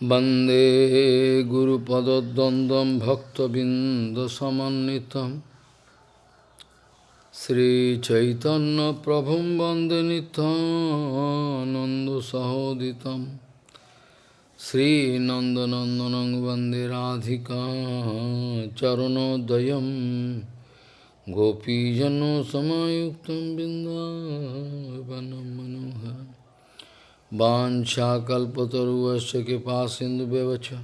वन्दे गुरुपदद्वन्द्वं भक्तबिन्दसमन्वितं श्रीचैतन्यप्रभुं वन्दे नितानन्दसहोदितं श्रीनन्दनन्दनं वन्दे राधिका चरणोदयं गोपीजनसमायुक्तं बिन्दावनं Vanchakalpataruvasya Kipasindu Bevacha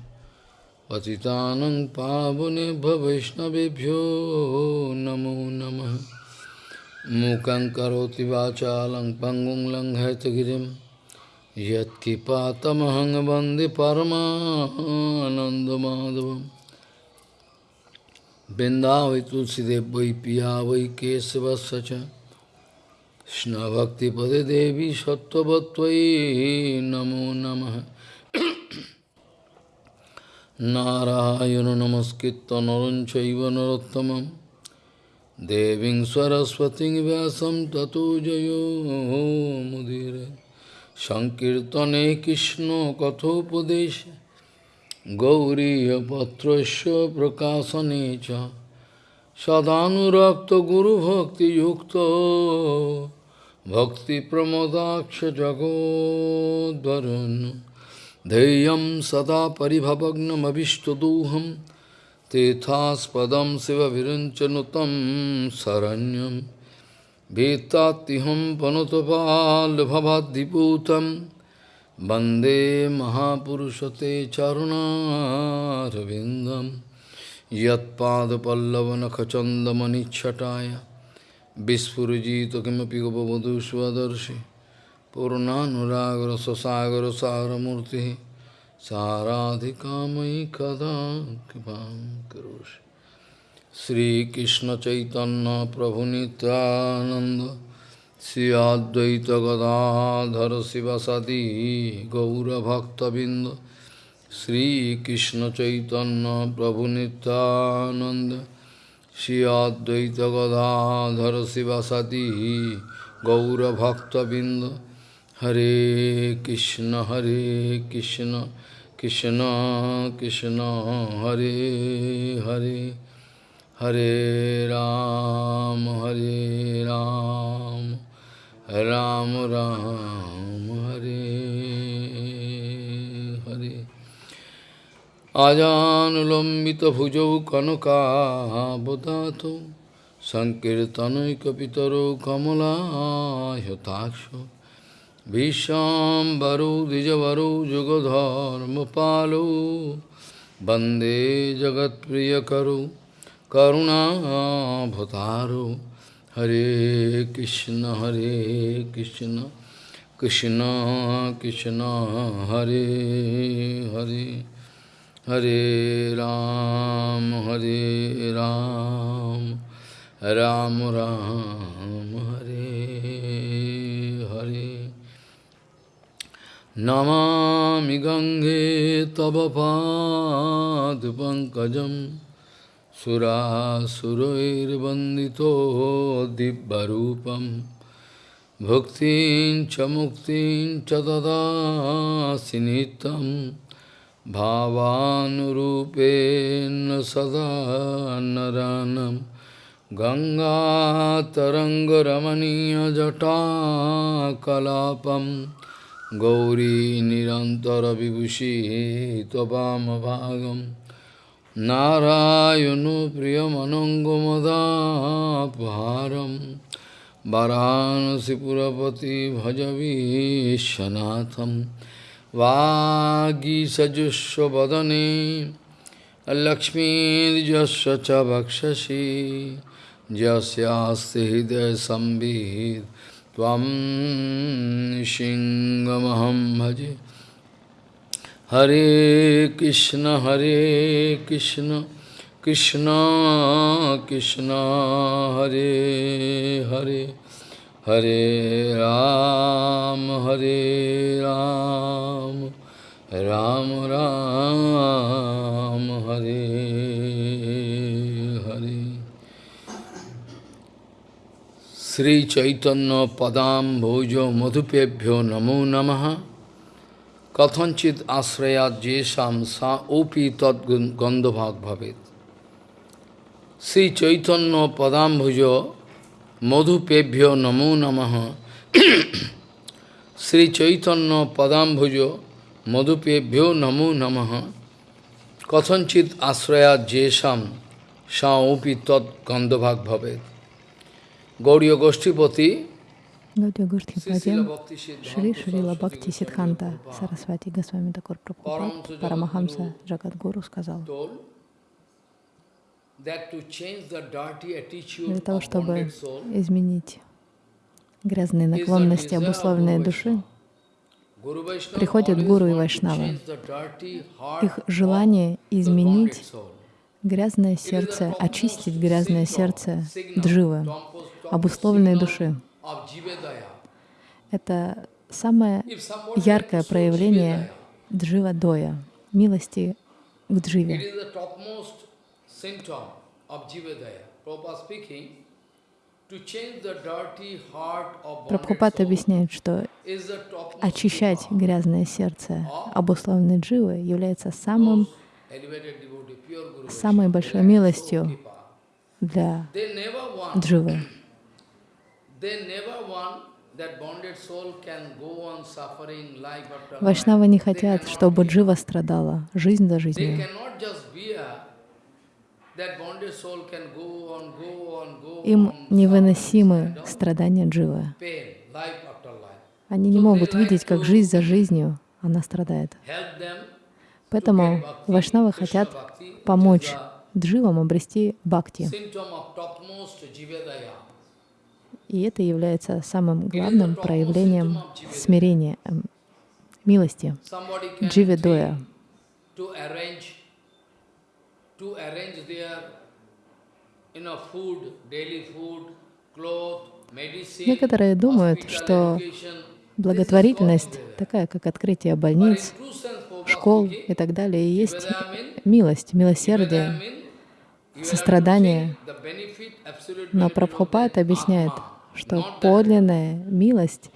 Patitanang Pavane Bhavishnavi Namo Namaha Mukang Karoti Vachalang Pangung Lang Hetagirim Yat Kipatamahang parama Paramanandamadavam Bindavi Tulsidev Vai Piya Vai Kesava Sacha কৃষ্ণভক্তিপদে দেবী সত্যবত্তয়ী নমো নম। নারায়ণ নমস্কৃত নরঞ্চৈব নরোত্তম দেবী সরস্বতী ব্যাসম ততো জয়োমুদীর সংকীর্তনে কৃষ্ণ কথোপদেশ। গৌরীপত্র প্রকাশনে চ। Sadhanurakta Guru Bhakti Yukta Bhakti Pramodaksha Jagodvaran Deyam Sada Paribhavagnam Abhishtaduham Tethaspadam Siva Viranchanutam Saranyam Vetatiham Panotapal Bhavadiputam Bande Mahapurushate Charuna Ravindam यत्पादपल्लवनखचन्दमनिच्छटाय विस्फुजित किमपि गोपवधू स्वदर्शि पूर्णानुरागरससागरसारमूर्तिः साराधिकामयि कदा कृपां करोषि श्रीकृष्णचैतन्यप्रभुनितानन्द श्री अद्वैतगदाधर शिवसती गौरभक्तबिन्द শ্রীকৃষ্ণ চৈতন্য প্রভু নিত্যানন্দ, শ্রী অদ্বৈত গদাধর শিবাসাদি গৌরভক্তবৃন্দ। হরে কৃষ্ণ হরে কৃষ্ণ কৃষ্ণ কৃষ্ণ, হরে হরে হরে রাম হরে রাম রাম রাম। अजानुलम्बितभुजौ कनकाबदातो सङ्कीर्तनैकपितरौ कमलायताक्ष विश्वाम्बरो द्विजवरो युगधर्मपालो वन्दे जगत्प्रियकरो करुणाभतारो हरे कृष्ण हरे कृष्ण कृष्ण कृष्ण हरे Hare Hare Ram, Hare Ram, Ram Ram, Hare Hare. Namami Gange Tava Pad Pankajam Sura Surair Bandito Dibbarupam Bhaktin Chamuktin Chadada Sinitam भावानुरूपेण सदा नरानं गङ्गातरङ्गरमणीयजटाकलापं गौरी निरन्तरविभूषिः त्ववामभागं नारायणो प्रियमनङ्गमदापहारं वरानसिपुरपति भजवीशनाथम् वागीसजुष्वदने लक्ष्मीर्जस्व च वक्षसि यस्यास्ति हृदयसंवित् त्वं सिंहमहं भजे। हरे कृष्ण हरे कृष्ण कृष्ण कृष्ण, हरे Hare. Hare Ram, Hare Ram, Ram Ram, Hare Hare. Sri Chaitanya Padam Bhojo Madhupebhyo Namo Namaha Kathanchit ashrayat jesam sa opi tad gandhabhag bhavet. Sri Chaitanya Padambhujo Madhupebhyo Namo Namaha Sri Chaitanya Padambhujo Madhupebhyo Namo Namaha Kathanchit ashrayat jesam sa opi tad gandhabhag bhavet. Gauriya Goshtipati Гаудия Гуштхипади, Шри Шрила Бхакти Сидханта Сарасвати Госвами Такур Прабхупад, Парамахамса Джагадгуру сказал, для того, чтобы изменить грязные наклонности обусловленные души, приходят гуру и вайшнавы. Их желание изменить грязное сердце, очистить грязное сердце дживы, обусловленной души. Это самое яркое проявление джива доя, милости к дживе. Прабхупад объясняет, что очищать грязное сердце обусловленной дживы является самым, самой большой милостью для дживы. Вайшнавы не хотят, чтобы джива страдала жизнь за жизнью. Им невыносимы страдания дживы. Они не могут видеть, как жизнь за жизнью она страдает. Поэтому вайшнавы хотят помочь дживам обрести бхакти. И это является самым главным проявлением смирения, эм, милости, дживидоя. Некоторые думают, что благотворительность, такая как открытие больниц, школ и так далее, есть милость, милосердие, сострадание. Но Прабхупад объясняет, что подлинная милость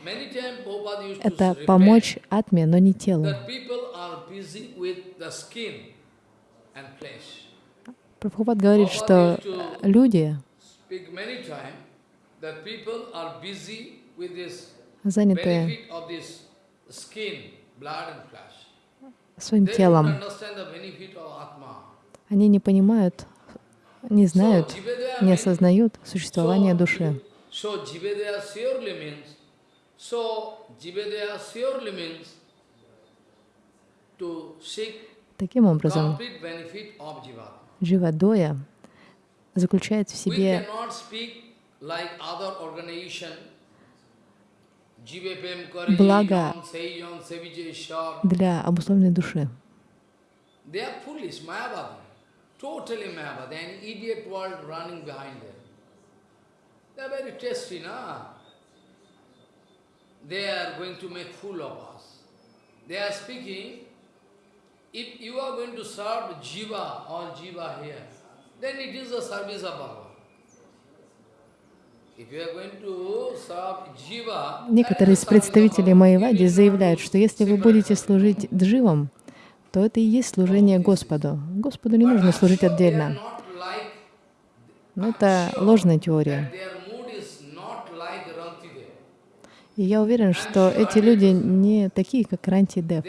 — это помочь атме, но не телу. Прабхупад говорит, что люди заняты своим телом. Они не понимают, не знают, не осознают существование души. Таким образом, Дживадоя заключает в себе благо для обусловленной души. They are going to make fool of us. They are speaking, if you are going to serve Jiva, all Jiva here, then it is the service of Bhagavan. Некоторые из представителей Майявади заявляют, что если вы будете служить дживам, то это и есть служение Господу. Господу не нужно служить отдельно. Но это ложная теория. И я уверен, что эти люди не такие, как Ранти Дев.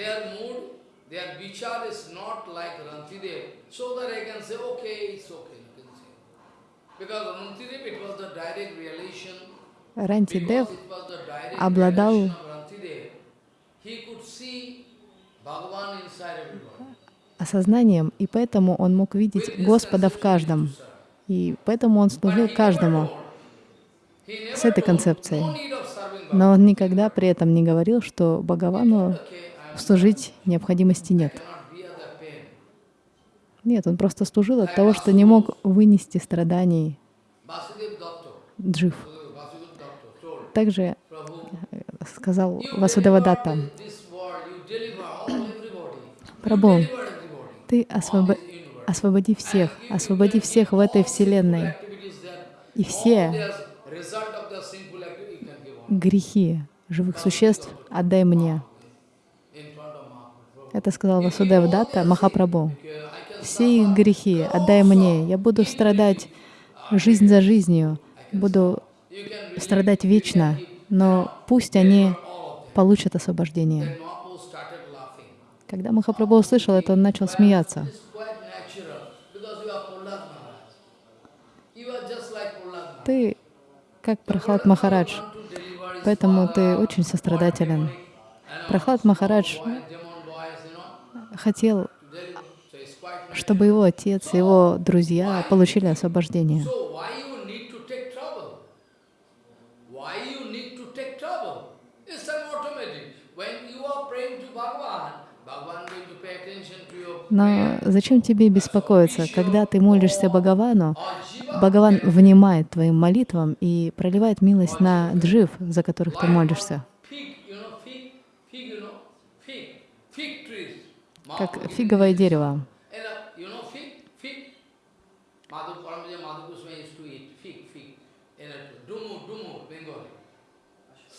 Ранти Дев обладал осознанием, и поэтому он мог видеть Господа в каждом. И поэтому он служил каждому. с этой концепцией. Но он никогда при этом не говорил, что Бхагавану служить необходимости нет. Нет, он просто служил от того, что не мог вынести страданий джив. Также э, сказал Васудевадатта, Прабhu, ты освобо освободи всех, освободи всех в этой вселенной. И все грехи живых существ отдай мне. Это сказал Васудев Датта Махапрабху. Все их грехи отдай мне, я буду страдать жизнь за жизнью, буду страдать вечно, но пусть они получат освобождение. Когда Махапрабху услышал это, он начал смеяться. Ты как Прохлад Махарадж, поэтому ты очень сострадателен. Прохлад Махарадж хотел, чтобы его отец, его друзья получили освобождение. Но зачем тебе беспокоиться? Когда ты молишься Бхагавану, Бхагаван внимает твоим молитвам и проливает милость на джив, за которых ты молишься. Как фиговое дерево.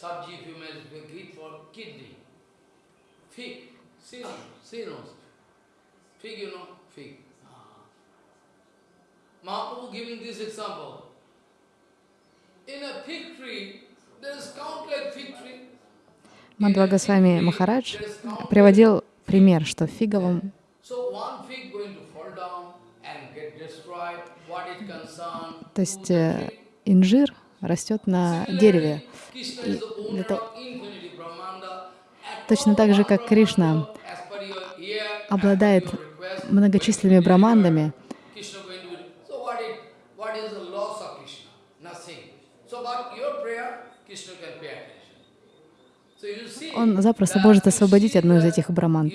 Sabji, if you may, great for kidney. Fig, see, see, Fig, you know, fig. Mahaprabhu giving this example. In a fig tree, there is countless fig tree. Мадхва Госвами Махарадж приводил пример, что в фиговом то есть э, инжир растет на дереве. И того... Точно так же, как Кришна обладает многочисленными брамандами, он запросто может освободить одну из этих браманд.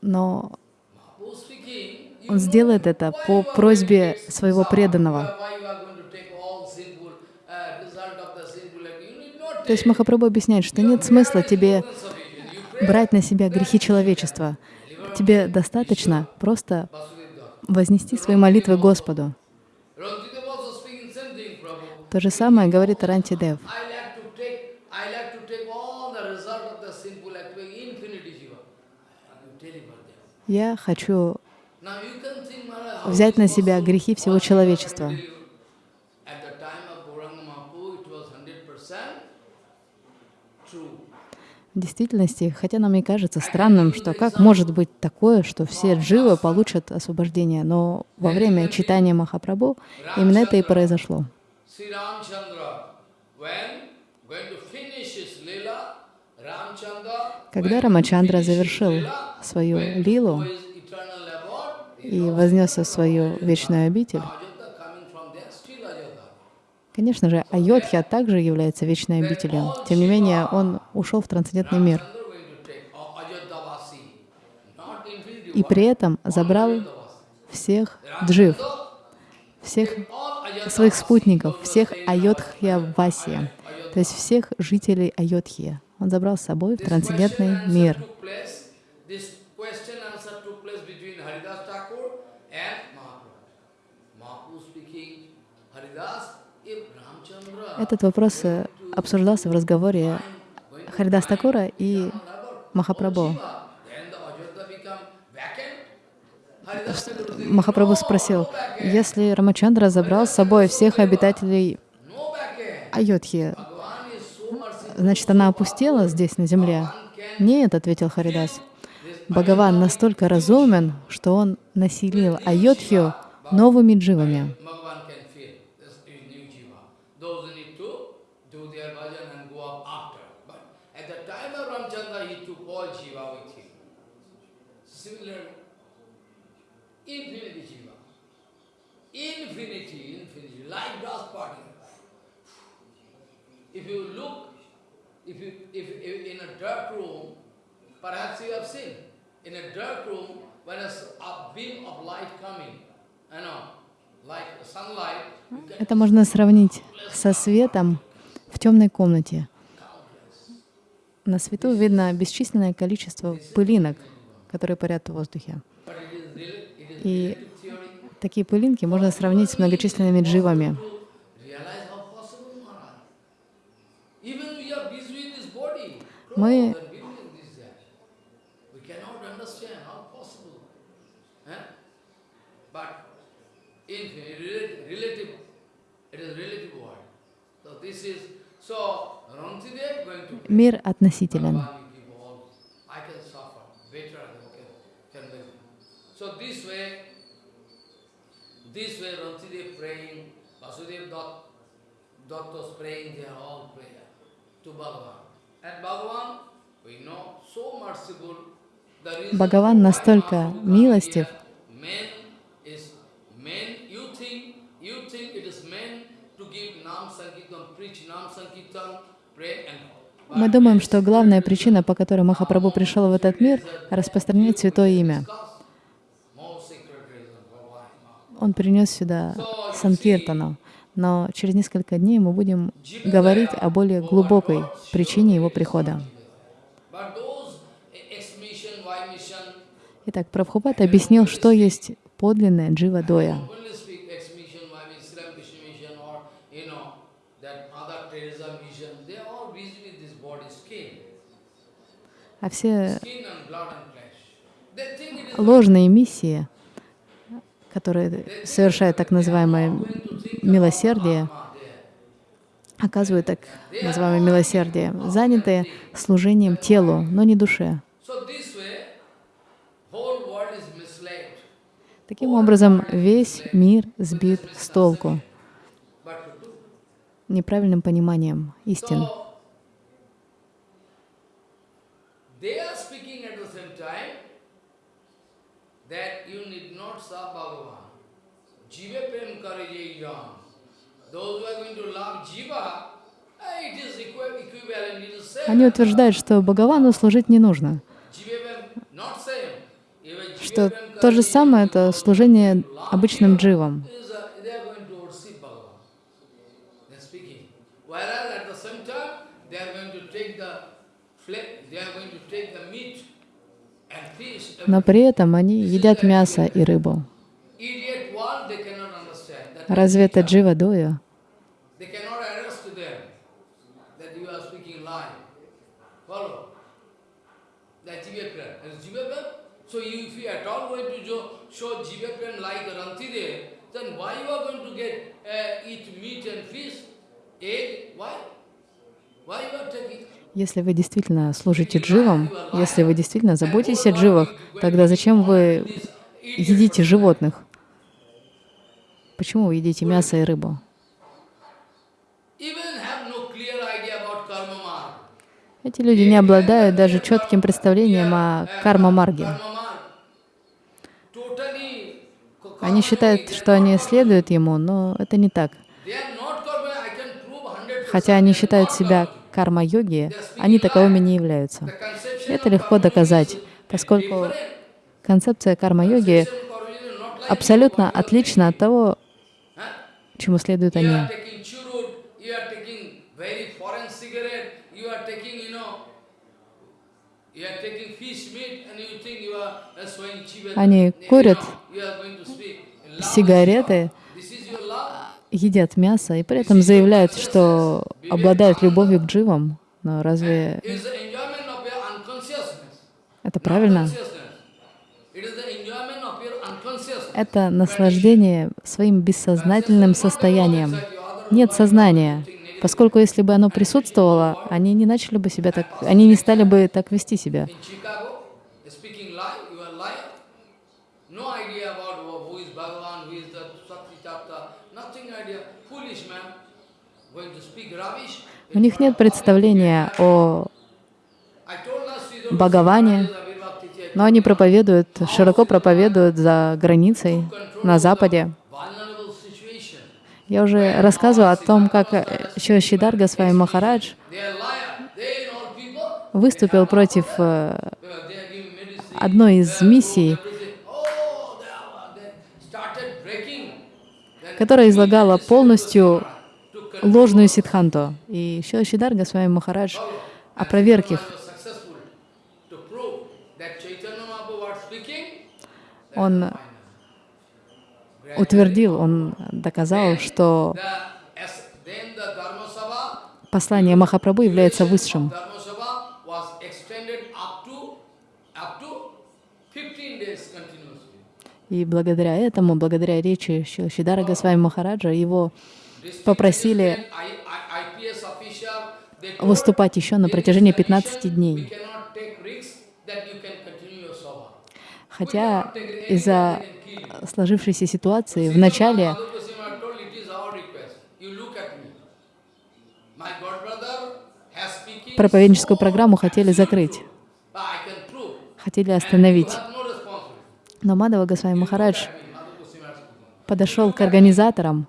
Но он сделает это по просьбе своего преданного. То есть Махапрабху объясняет, что нет смысла тебе брать на себя грехи человечества. Тебе достаточно просто вознести свои молитвы Господу. То же самое говорит Арантидев. Я хочу взять на себя грехи всего человечества. В действительности, хотя нам и кажется странным, что как может быть такое, что все дживы получат освобождение, но во время читания Махапрабху именно это и произошло. Когда Рамачандра завершил свою лилу и вознесся в свою вечную обитель, Конечно же, Айодхья также является вечной обителью. Тем не менее, он ушел в трансцендентный мир. И при этом забрал всех джив, всех своих спутников, всех Айодхья-васи, то есть всех жителей Айодхья. Он забрал с собой в трансцендентный мир. Этот вопрос э, обсуждался в разговоре Харидас Такура и Махапрабху. Махапрабху спросил, если Рамачандра забрал с собой всех обитателей Айодхи, значит, она опустела здесь, на земле? Нет, ответил Харидас. Бхагаван настолько разумен, что он населил Айодхию новыми дживами. If you look, if you, if, if in a dark room, perhaps you have seen, in a dark room, when a, a beam of light coming, you know, Это можно сравнить со светом в темной комнате. На свету видно бесчисленное количество пылинок, которые парят в воздухе. И такие пылинки можно сравнить с многочисленными дживами. Мы understand how possible. Eh? But in rela- relative, it is relative world. So this is, so Rantidev going to Мир относителен. Bhagavan, you give all, I can suffer, better I can, can make. So this way, this way Rantidev praying, Vasudev Dutt, Datta's praying, they are all prayer to Bhagavan. Бхагаван настолько милостив, мы думаем, что главная причина, по которой Махапрабху пришел в этот мир, распространять святое имя. Он принес сюда Санкиртану, но через несколько дней мы будем говорить о более глубокой причине его прихода. Итак, Прабхупад объяснил, что есть подлинная джива-доя. А все ложные миссии, которые совершают так называемое милосердие, оказывают так называемое милосердие, занятые служением телу, но не душе. Таким образом, весь мир сбит с толку неправильным пониманием истин. So, they are speaking at the same time that you need not serve Bhagavan. Jiva prem kare ye yan. Those who are going to love Jiva, eh, it is equi- equivalent, it is same. Они утверждают, что Бхагавану служить не нужно, что то же самое — это служение обычным дживам. uh. Но при этом они едят мясо и рыбу. Разве это джива-доя? They cannot address to them that you are speaking lie. Follow? That Jivaprem. And Jivaprem, so you, if you at all going to jo- show Jivaprem like Rantidev, then why you are going to get uh, eat meat and fish, egg? Why? Why you are taking? Если вы действительно служите дживам, если вы действительно заботитесь о дживах, тогда зачем вы едите животных? Почему вы едите мясо и рыбу? Эти люди не обладают даже четким представлением о карма-марге. Они считают, что они следуют ему, но это не так. They are not karma. I can prove 100%. Хотя они считают себя карма-йоги, они таковыми не являются. Это легко доказать, поскольку концепция карма-йоги абсолютно отлична от того, чему следуют они. uh. Они курят know, едят мясо и при этом заявляют, что обладают любовью к дживам. Но разве это правильно? Это наслаждение своим бессознательным состоянием. Нет сознания, поскольку если бы оно присутствовало, они не начали бы себя так, они не стали бы так вести себя. In Chicago, speaking lie, you are liar. No idea about who who is Bhagavan, who is the Sakti Tatta, nothing idea. Foolish man, going to speak rubbish. У них нет представления о Бхагаване, но они проповедуют, широко проповедуют за границей, на Западе. Я уже рассказывала о том, как Шидарга с вами Махарадж выступил против э, одной из миссий, которая излагала полностью ложную сидханту. И Шидарга с вами Махарадж опроверг их. Он утвердил, он доказал, что послание Махапрабху является высшим. Dharma Sabha was extended up to, up to 15 days continuously. И благодаря этому, благодаря речи Шидара Госвами Махараджа, его попросили выступать еще на протяжении 15 we дней. Хотя из-за сложившейся ситуации в начале проповедническую программу хотели закрыть, хотели остановить. Но Мадава Госвами Махарадж подошел к организаторам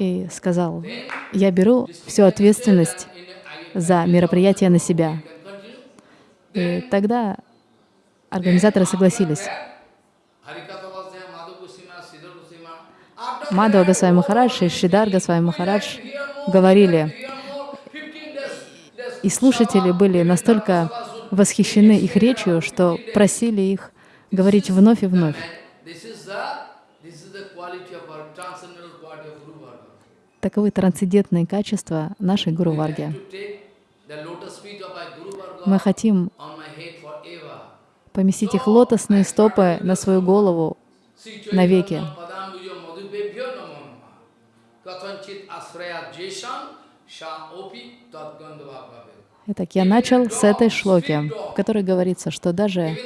и сказал, я беру всю ответственность за мероприятие на себя. И тогда организаторы согласились. That, Госвами Махарадж и Шридар Госвами Махарадж говорили, hear more, 15 days, days и слушатели были настолько восхищены их речью, что просили их говорить вновь и вновь. This is the this is the quality of our transcendental quality of Guru Varga. Таковы трансцендентные качества нашей Гуру Варги. Мы хотим поместить их лотосные стопы на свою голову навеки. Итак, я начал с этой шлоки, в которой говорится, что даже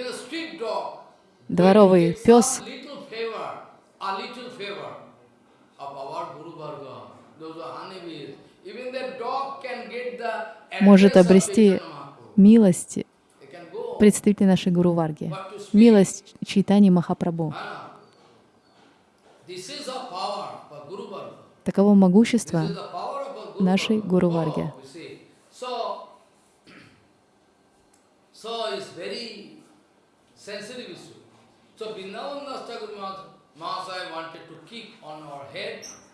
дворовый пес some little favor, a little favor of our Guru Varga, those are honeybees. Even the dog can get the может обрести милость представителей нашей Гуру Варги, милость Чайтани Махапрабху. Ah. Таково могущество нашей. Гуру Oh, Варги.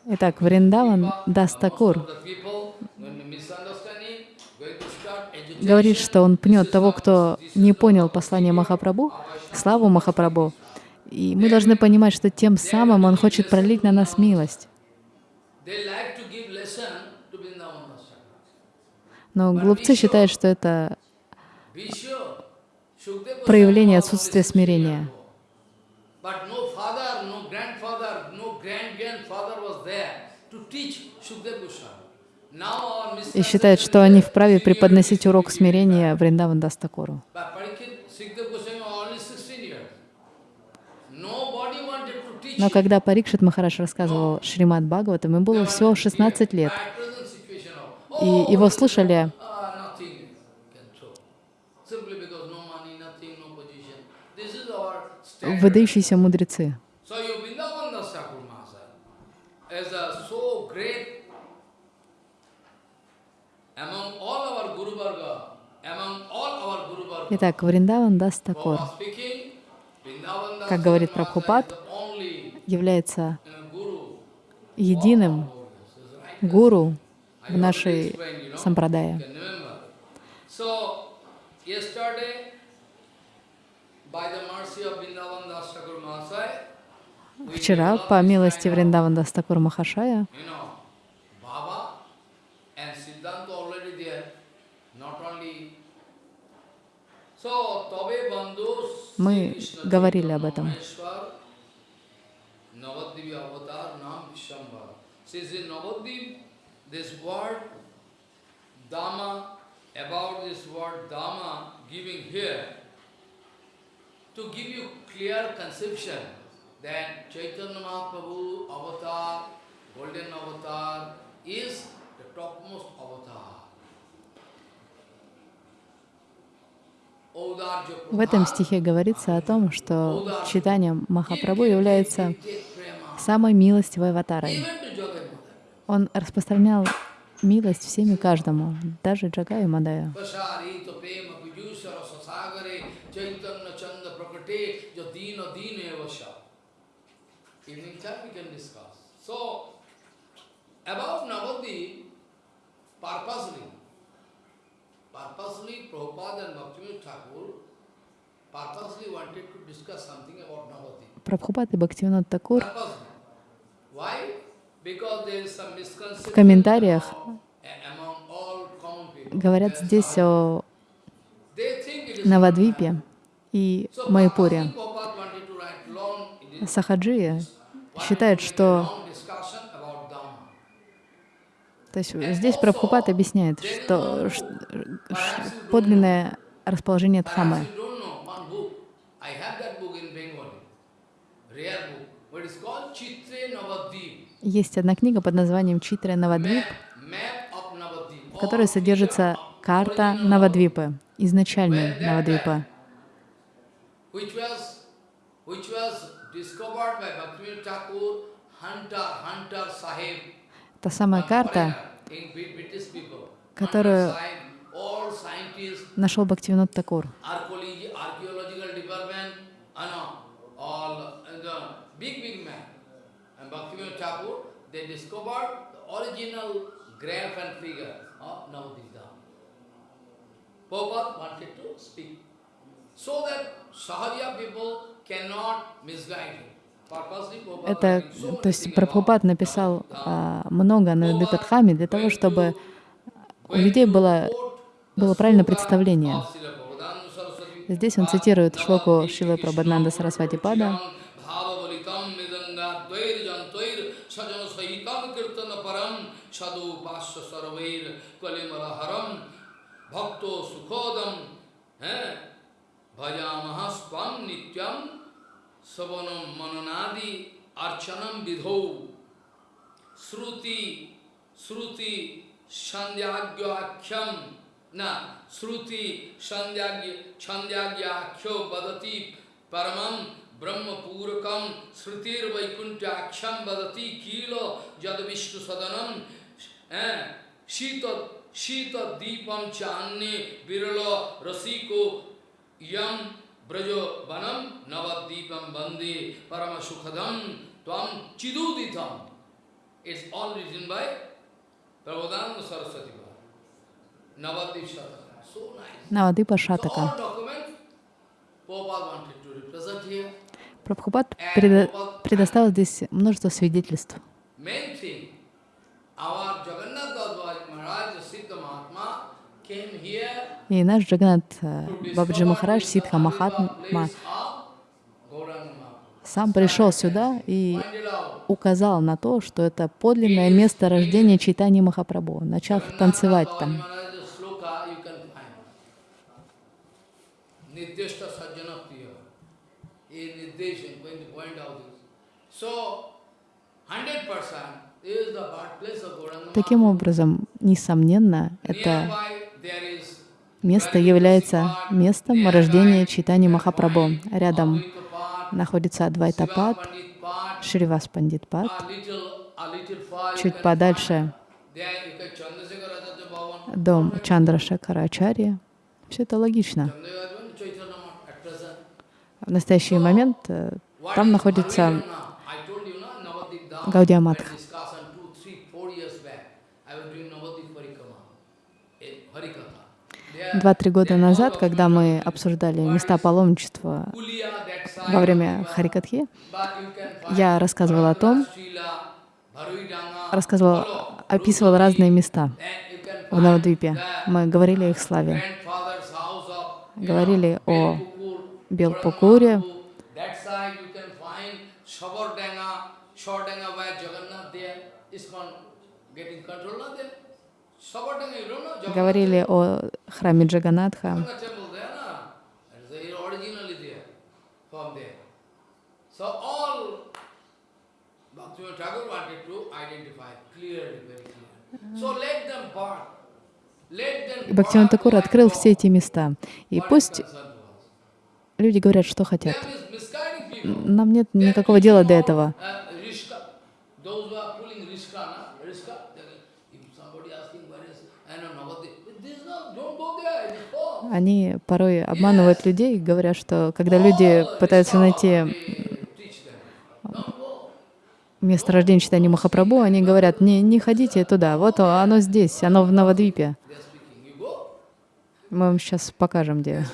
Итак, Вриндаван Дастакур of the people, when the misunderstanding, going to start agitation. Говорит, что он пнет того, кто не понял послание Махапрабху, славу Махапрабху. И мы должны понимать, что тем самым он хочет пролить на нас милость. Но глупцы считают, что это проявление отсутствия смирения. И считают, что они вправе преподносить урок смирения Вриндаван Дастакуру. But Parikshit, Shukdev Goswami was only 16 years. Nobody wanted to teach Но когда Парикшит Махараш рассказывал Шримад Бхагаватам, ему было всего 16 лет. И его слушали ah, nothing can show. Simply because no money, nothing, no position. This is our standard. выдающиеся мудрецы. So you Vrindavan Das Thakur Mahasaya as a so great among all our Guru Varga, among all our Guru Varga, Итак, Вриндаван Das Как говорит Прабхупад, является uh, единым гуру в нашей сампрадае. Вчера, по милости Вриндаван Дастакур Махашая, You know, Baba and Siddhanta already there, not only. So, Tabe Bandhu Мы говорили об этом. Navadvipi avatar nam Vishambhara. Says in Navadvip, this word Dhamma, about this word Dhamma giving here, to give you clear conception that Chaitanya Mahaprabhu avatar, golden avatar, is the topmost avatar. В этом стихе говорится о том, что читанием Махапрабху является самой милостивой аватарой. Он распространял милость всем и каждому, даже Джагаю Мадаю. So, about Navadip, purposely, purposely Prabhupada and Bhaktivinoda Thakur purposely wanted to discuss something about Navadip. Прабхупад и Бхактивинод Такур в комментариях говорят здесь о Навадвипе, и Майпуре. Prabhupada wanted to write long, it is- Сахаджи wanted считает, to make a что long discussion about Dhamma. То есть здесь Прабхупад объясняет, что ш- подлинное расположение Дхаммы. Есть одна книга под названием Читра Навадвип, в которой содержится карта Навадвипы, изначальной Навадвипы, Which was, which was discovered by Bhaktivinoda Thakur, Hunter, Hunter Sahib. Та самая карта, которую нашел Бхактивинод Такур. uh, uh. So that Sahaja people cannot misguide him. Это, то есть Прабхупад написал а, много на Дипатхаме для того, чтобы у людей было, было правильное представление. Здесь он цитирует шлоку Шилы Прабхананда Сарасвати Пада, Bhakto sukhodam bhajamaha swam nityam savanam mananadi archanam vidho Sruti, Sruti, Shandyagyakyam, na, Sruti, Shandyagya, Shandyagyakhyo Badati, Paramam, Brahma Purakam, Srutir Vaikuntyaksham Badati, Kilo, Jada Vishnu Sadanam, eh, Shita, Shita Deepam Channe, Viralo, Rasiko, Yam, Brajo Banam, Navaddeepam Bande, Parama Sukhadam, Tvam Chiduditam. It's all written by Prabhupada Saraswati Bhava. Navadip Shataka. So nice. Навадипа So Шатака. here. Прабхупад предо- предоставил здесь множество свидетельств. Our Jagannath Dadwaj Maharaj, Siddha Mahatma, came here И наш Джаганат э, Бабаджи Махарадж, Avadvipa Махатма, сам пришел сюда и указал на то, что это подлинное место рождения Чайтани Махапрабху, начав танцевать там. Sloka you can find. Nirdeshta sajjana priya. In Nirdesh, I'm going to point out this. So, 100% is the birthplace of Gauranga Таким образом, несомненно, это Место является местом рождения Читани Махапрабху. Рядом находится Адвайтапад, Шривас Пандитпад. Чуть подальше дом Чандрашакарачарья. Все это логично. В настоящий момент э, там находится Гаудиаматха. 2-3 года назад, когда мы обсуждали места паломничества во время Харикатхи, я рассказывал о том, рассказывал, описывал разные места в Навадвипе. Мы говорили о их славе, говорили о Белпукуре, getting control of them them burn. Let them И Бхактивinoda Такур открыл все эти места. И пусть люди говорят, что хотят. Нам нет никакого дела до этого. all, uh, Rishka. Those who are pulling Rishka, na? Rishka, they- if somebody asking where is, I know, Navadvip, this is not, don't go there, it is false. Они порой обманывают людей, говоря, что когда люди пытаются найти место рождения читания Махапрабху, они говорят, не, не ходите туда, вот оно здесь, оно в Навадвипе. Мы вам сейчас покажем, где.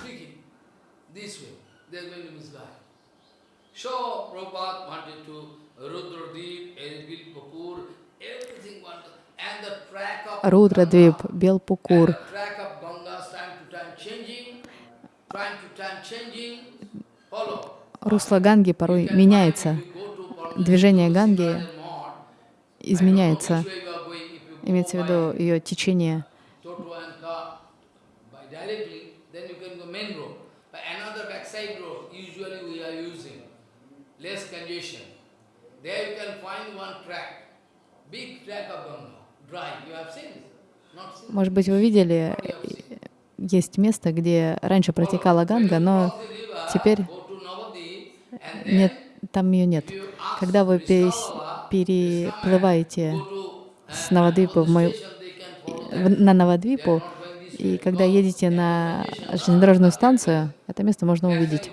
Рудрадвип, Белпукур, and the track of Ganga is time to time changing, time to time changing, Follow. Русло Ганги порой меняется. Движение Ганги изменяется. Имеется в виду ее течение. Может быть, вы видели, э, есть место, где раньше протекала Ганга, но теперь нет, там ее нет. Когда вы переплываете с Навадвипы в мою, на Навадвипу, и когда едете на железнодорожную станцию, это место можно увидеть.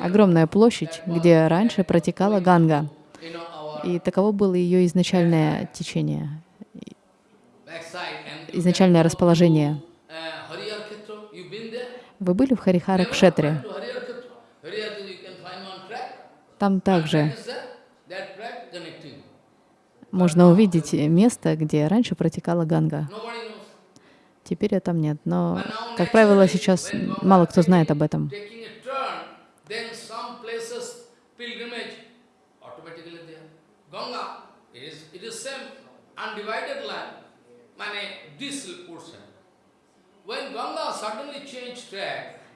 Огромная площадь, где раньше протекала Ганга. И таково было ее изначальное течение, изначальное расположение. uh? Вы были в Харихара Кшетре? Там также можно увидеть место, где раньше протекала Ганга. Теперь ее там нет, но, как правило, сейчас мало кто знает об этом. Ganga, is it is same undivided land,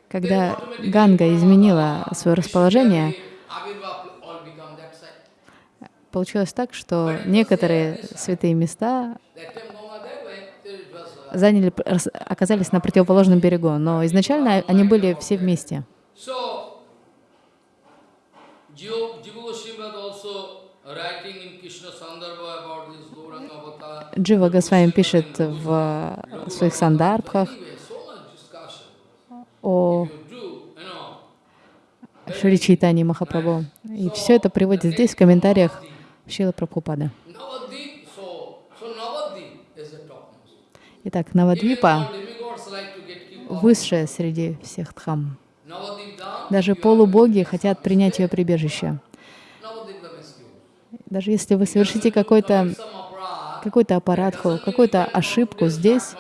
Когда Ганга изменила свое расположение, получилось так, что некоторые святые места uh, заняли, оказались на противоположном берегу, но изначально они были все вместе. Writing in Krishna Sandarbha about. Джива Госвами пишет в своих сандарбхах о Шри Чайтани Махапрабху. И все это приводит здесь в комментариях Шила Прабхупада. Итак, Навадвипа высшая среди всех дхам. Даже полубоги хотят принять ее прибежище. Даже если вы совершите какой-то какой-то аппаратху, какую-то ошибку здесь,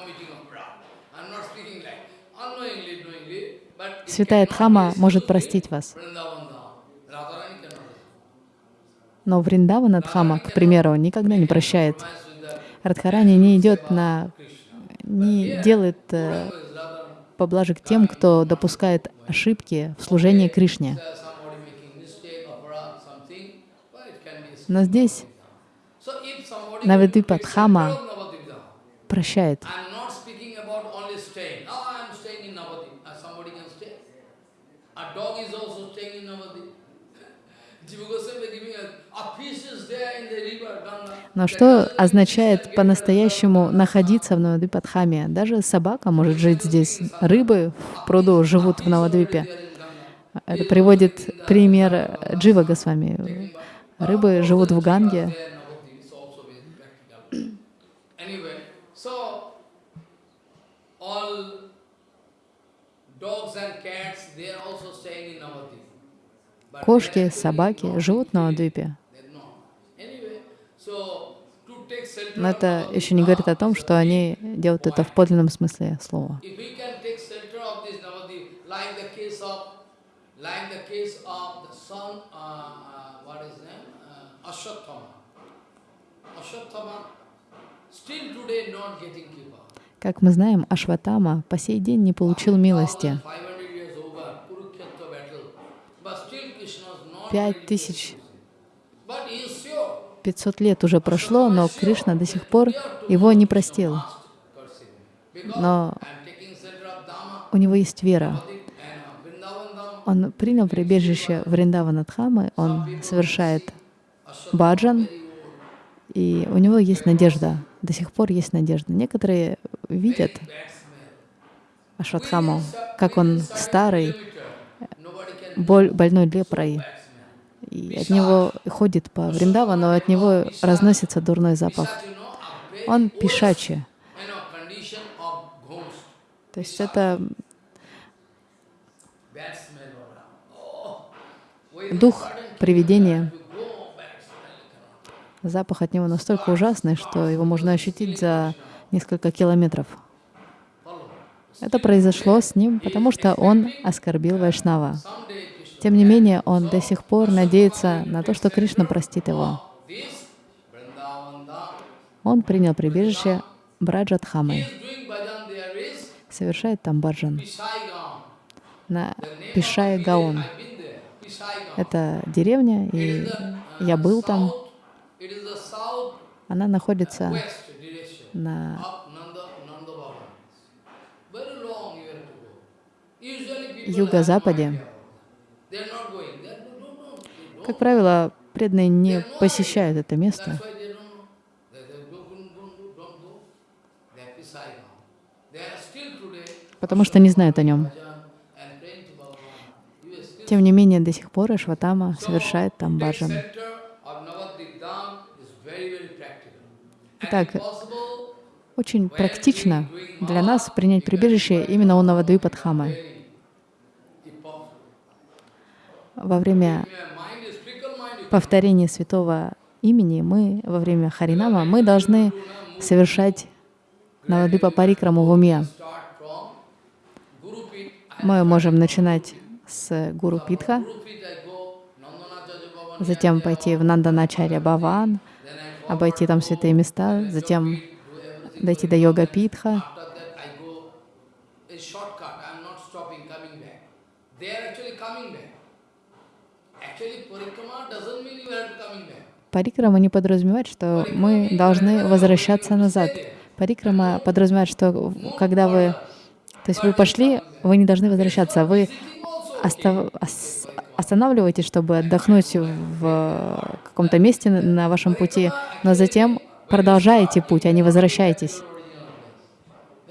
Святая Дхама может простить вас. Но Вриндавана Дхама, к примеру, никогда не прощает. Радхарани не идет на, не делает э, поблажек тем, кто допускает ошибки в служении Кришне. Но здесь So if somebody Навадвипа wants to take Дхама shelter of Navadvip Dham, прощает. Oh. Uh. Но что означает по-настоящему находиться в Навадвипадхаме? Даже собака может жить здесь. Рыбы в пруду живут в Навадвипе. Это приводит пример Джива Госвами. Рыбы живут в Ганге. There, Navadvip is also very practical. Anyway, so all dogs and cats, they are also staying in Navadvip. But they Кошки, собаки живут на Навадвипе. Но это еще не говорит о том, что они делают это в подлинном смысле слова. Uh, uh, uh, Ashwatthama. Ashwatthama, still today not getting kipa. Как мы знаем, Ашватама по сей день не получил милости. 500 years over, Kurukshetra battle, but still Krishna is not Пять тысяч choose him. But he is sure. 500 лет уже прошло, но Кришна до сих пор его не простил. Но у него есть вера. Он принял прибежище Вриндавана Дхамы, он совершает баджан, и у него есть надежда. До сих пор есть надежда. Некоторые видят. Ашватхаму, как он старый, боль, больной лепрой, и от него ходит по Вриндавану, от него разносится дурной запах. Он ghost. То есть это дух привидения. you go, bad smell cannot. Запах от него настолько ужасный, что его можно ощутить за несколько километров. Это произошло с ним, потому что он оскорбил Вайшнава. Тем не менее, он до сих пор надеется на то, что Кришна простит его. Он принял прибежище Браджатхамы, совершает там баджан на Пишай Гаон. Это деревня, и я был там. Go. Usually people юго-западе. Как правило, преданные не посещают это место, потому что не знают о нем. Тем не менее, до сих пор Ашватама совершает там баджан. center of Navadvip Dham is very, very practical. And Итак, Очень практично для нас принять прибежище именно у Навадвипадхамы. Во время повторения святого имени мы, во время Харинама, мы должны совершать Навадвипа Парикраму в уме. Мы можем начинать с Гуру Питха, затем пойти в Нанданачаря Баван, обойти там святые места, затем дойти до Йога Питха. Парикрама не подразумевает, что мы должны возвращаться назад. Парикрама подразумевает, что когда вы, то есть вы пошли, вы не должны возвращаться, вы остав- ос- останавливаетесь, чтобы отдохнуть в каком-то месте на- вашем пути, но затем продолжаете путь, а не возвращаетесь.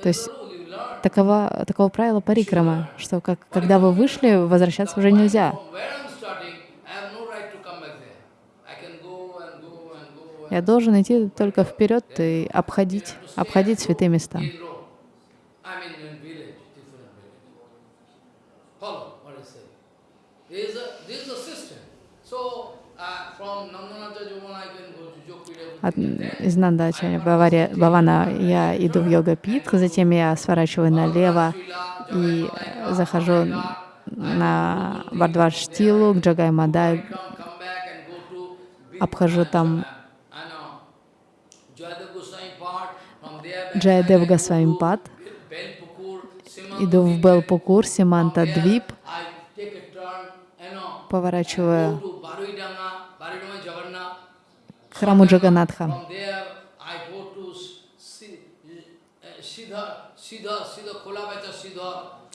То есть такова, такого правила парикрама, что как, когда вы вышли, возвращаться уже нельзя. Я должен идти только вперед и обходить, обходить святые места. in road. I mean in village, different village. Follow what I say. This is a, this is a system. So, uh, from Nandanacha Jomana I can go to Jokpida. От, из Нандачаря Бавари- Бавана я иду в йога питх, затем я сворачиваю налево и захожу на Бардвар Штилу, к Джагай Мадай, обхожу там go Госвамипад, иду в. Белпукур, Симанта Двип, Поворачиваю к храму Джаганатха.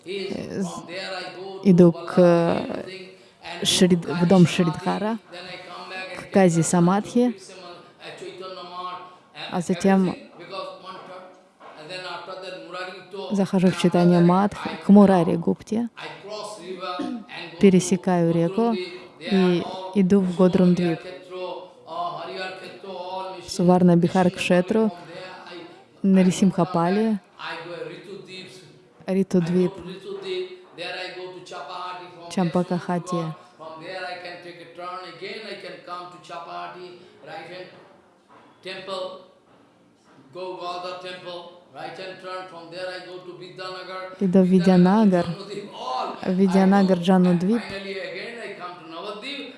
Uh, Иду к Шрид- в дом. Шридхара, к Кази Самадхи, uh, а затем everything, because one turn. And then after that, Murari Gupta, захожу в читание Мадх к Мурари Гупте, пересекаю реку и иду в uh, machine- Суварна Бихар Кшетру, Нарисимхапали, Ритудвип, Чампакахати. Temple, go Gauda temple, Иду в Видянагар, Видянагар Джанудвип,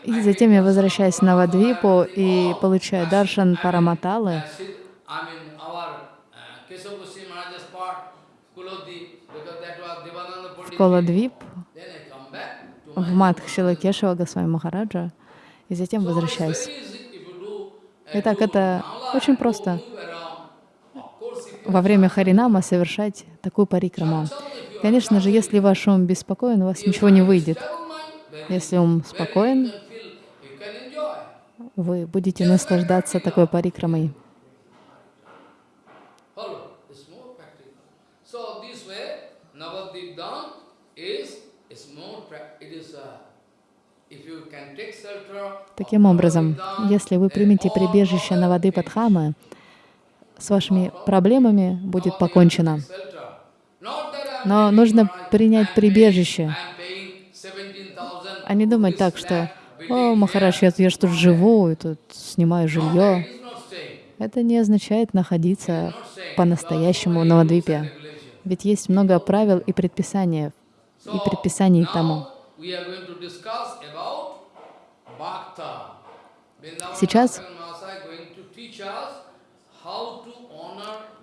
и затем я возвращаюсь в Навадвипу и получаю даршан Параматалы, uh, в. Коладвип, в my Мадх Шилакешева Госвами Махараджа, и затем возвращаюсь. uh, Итак, это очень просто. move around. Of course, if you Во время Харинама совершать такую парикраму. Конечно же, если ваш ум беспокоен, у вас ничего не выйдет. Если ум спокоен, вы будете наслаждаться такой парикрамой. Uh, Таким образом, если вы примете прибежище на воды Падхамы, с вашими проблемами будет покончено. Но нужно принять прибежище, а не думать так, что «О, Махарадж, я, я ж тут живу, и тут снимаю жилье». Это не означает находиться по-настоящему на Мадвипе. Ведь есть много правил и предписаний, и предписаний тому. Сейчас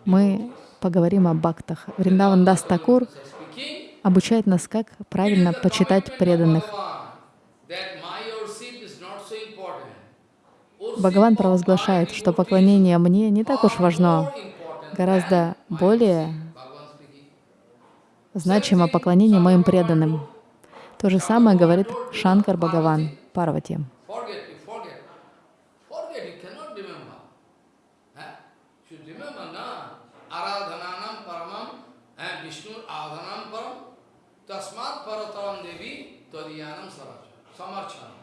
мы поговорим о бхактах. Вриндаван Дас обучает нас, как правильно почитать преданных. Бхагаван провозглашает, что поклонение мне не так уж важно, гораздо более значимо поклонение моим преданным. То же самое говорит Шанкар Бхагаван Парвати. Forget, you forget. Forget, you cannot remember. Eh? Should remember, na? Aradhananam paramam, eh? Vishnu adhanam param, tasmat parataram devi tadiyanam saracha. Samarchana.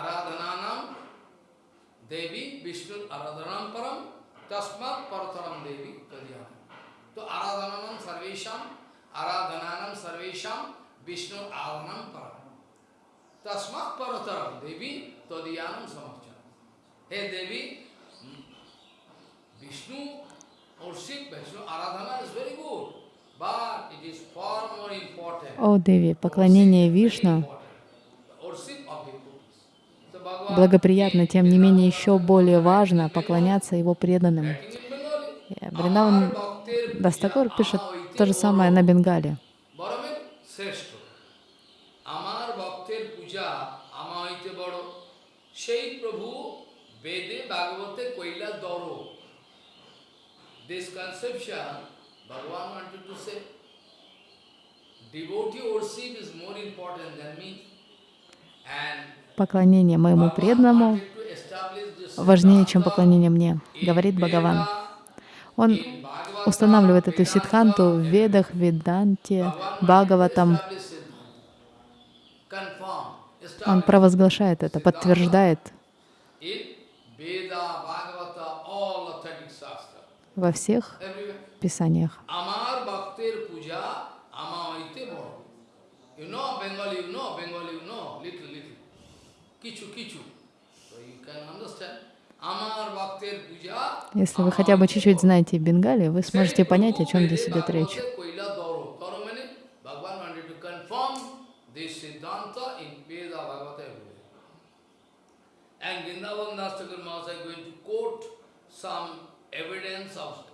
Aradhananam devi Vishnu aradhanam param, tasmat parataram devi tadiyanam. So aradhananam sarvesham, aradhananam sarvesham, Vishnu adhanam param. Tasmat parataram devi tadiyanam samarchana. Hey Devi, hmm, Vishnu worship, Vishnu aradhana is very good. О, Деви, поклонение Вишну Worship of devotees. So Bhagavan благоприятно, тем не менее еще более важно поклоняться его преданным. in Bengali, И Вриндаван Bhaktir Дастакур пишет то же самое на Бенгале. বরমের শ্রেষ্ঠ আমার ভক্তের পূজা আমা হইতে বড় সেই প্রভু বেদে ভাগবতে কৈলা দর This conception, Bhagavan wanted to say, devotee worship is more important than me. And Поклонение моему преданному важнее, чем поклонение мне, говорит Бхагаван. Он устанавливает эту ситханту в Ведах, Веданте, Бхагаватам. Он провозглашает это, подтверждает во всех писаниях. Амар Бхактир Пуджа Амайте You know Bengali, you know если вы хотя бы чуть-чуть знаете Бенгали, вы сможете понять, о чем здесь идет речь. And Vrindavan Das Thakur Mahasaya going to quote some evidence of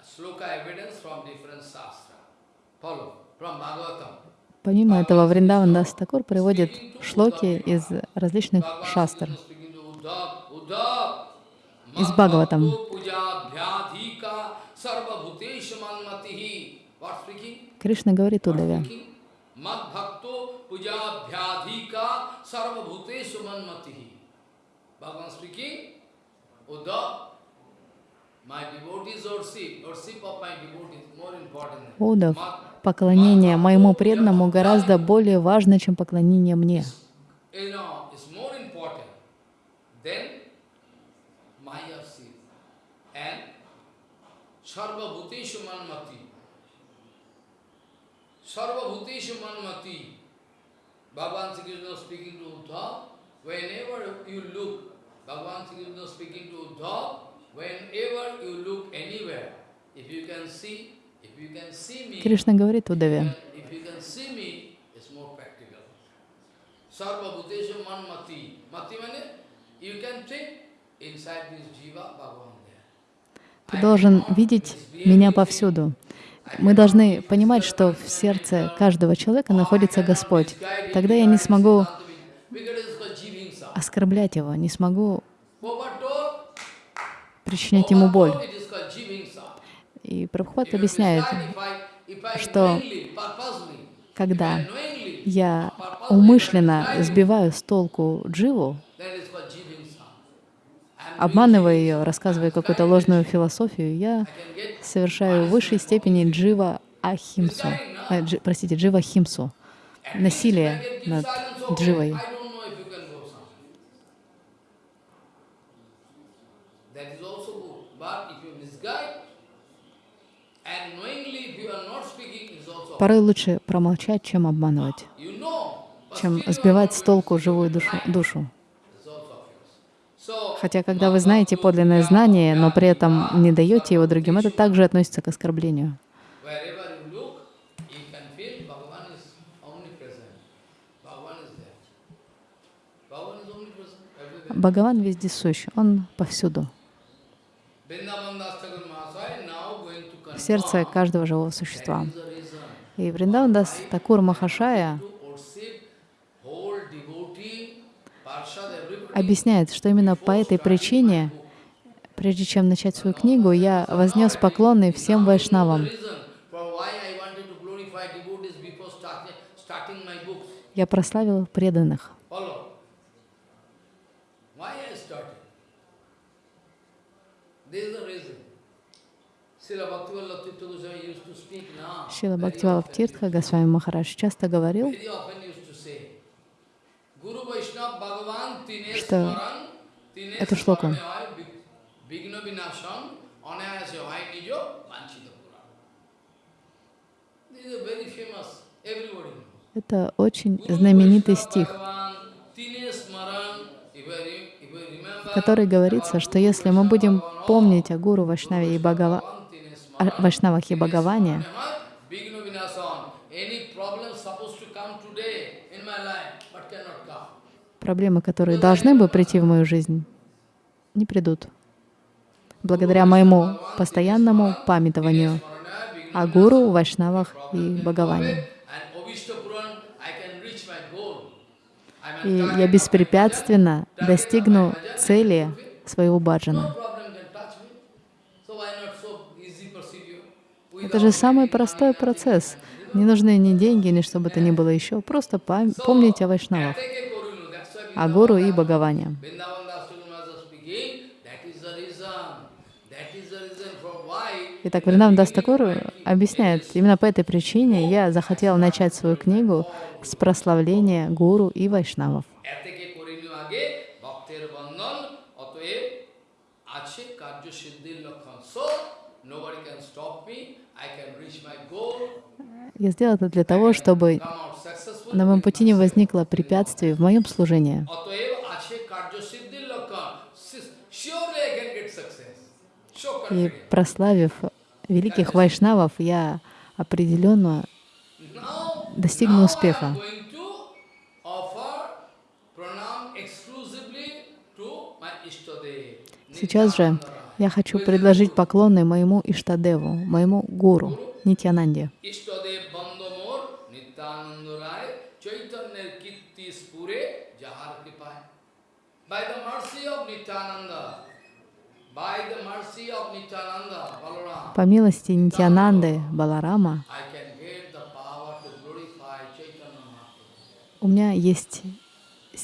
sloka evidence from different shastra. Follow, from Bhagavatam. Помимо этого, Вриндаван Дастакур приводит шлоки из различных шастр, из Бхагаватам. Кришна говорит Удаве, Bhagavan поклонение моему преданному гораздо более важно, чем поклонение мне. whenever you look anywhere, if you can see, Кришна говорит Удаве, ты должен видеть меня повсюду. Мы должны понимать, что в сердце каждого человека находится Господь. Тогда я не смогу оскорблять его, не смогу причинять ему боль. told, it is called jivingsa. И Прабхупад объясняет, что когда я умышленно сбиваю с толку Дживу, обманывая ее, рассказывая какую-то ложную философию, я совершаю в высшей степени Джива Ахимсу, э, джи- простите, Джива Химсу, насилие над Дживой. I don't know if you can go some. That is also good. But if you misguide, and knowingly if you are not speaking, is also Порой лучше промолчать, чем обманывать, чем сбивать с толку живую душу. душу. Хотя, когда вы знаете подлинное знание, но при этом не даете его другим, это также относится к оскорблению. Бхагаван вездесущ, Он повсюду, в сердце каждого живого существа. that is the reason И Вриндавандас Такур Махашая объясняет, что именно по этой причине, прежде чем начать свою книгу, я вознес поклоны всем вайшнавам. The reason for why I wanted to glorify devotees before starting, starting my books. Я прославил преданных. Follow. Why I started? This is the reason. Srila Bhaktivinoda Tirtha Goswami used to speak now. Шила Бхактивалов. Тиртха Госвами Махарадж часто говорил, Что everybody knows. это очень знаменитый стих, в который говорится, что если мы будем помнить о Гуру Вайшнаве и Бхагава... о Вайшнавах и Бхагаване, проблемы, которые должны бы прийти в мою жизнь, не придут. Благодаря моему постоянному памятованию о Гуру, Вайшнавах и Бхагаване. И я беспрепятственно достигну цели своего баджана. Это же самый простой процесс. Не нужны ни деньги, ни что бы то ни было еще. Просто помнить о Вайшнавах, о Гуру и Бхагаване. Итак, Вриндаван Дастакур объясняет, именно по этой причине я захотел начать свою книгу с прославления Гуру и Вайшнавов. Я сделал это для того, чтобы на моем пути не возникло препятствий в моем служении. И прославив великих вайшнавов, я определенно достигну успеха. Сейчас же я хочу предложить поклоны моему Иштадеву, моему гуру, Нитьянанде. ইষ্টদেব বন্দমোর নিত্যানন্দ রায় চৈতন্যের কীর্তি স্ফুরে যাহার কৃপায় by the mercy of Nityananda by the mercy of Nityananda বলরাম По милости Нитянанды Баларама I can get the power to glorify Chaitanya Mahaprabhu. у меня есть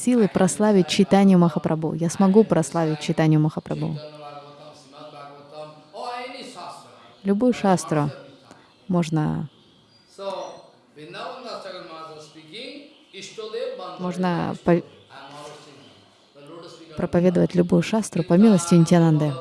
силы прославить читанию Махапрабху. Я смогу прославить читанию Махапрабху. Chaitanya Bhagavatam, Srimad Bhagavatam, or any shastra. Любую шастру можно, feet of проповедовать любую шастру по милости Нитянанды.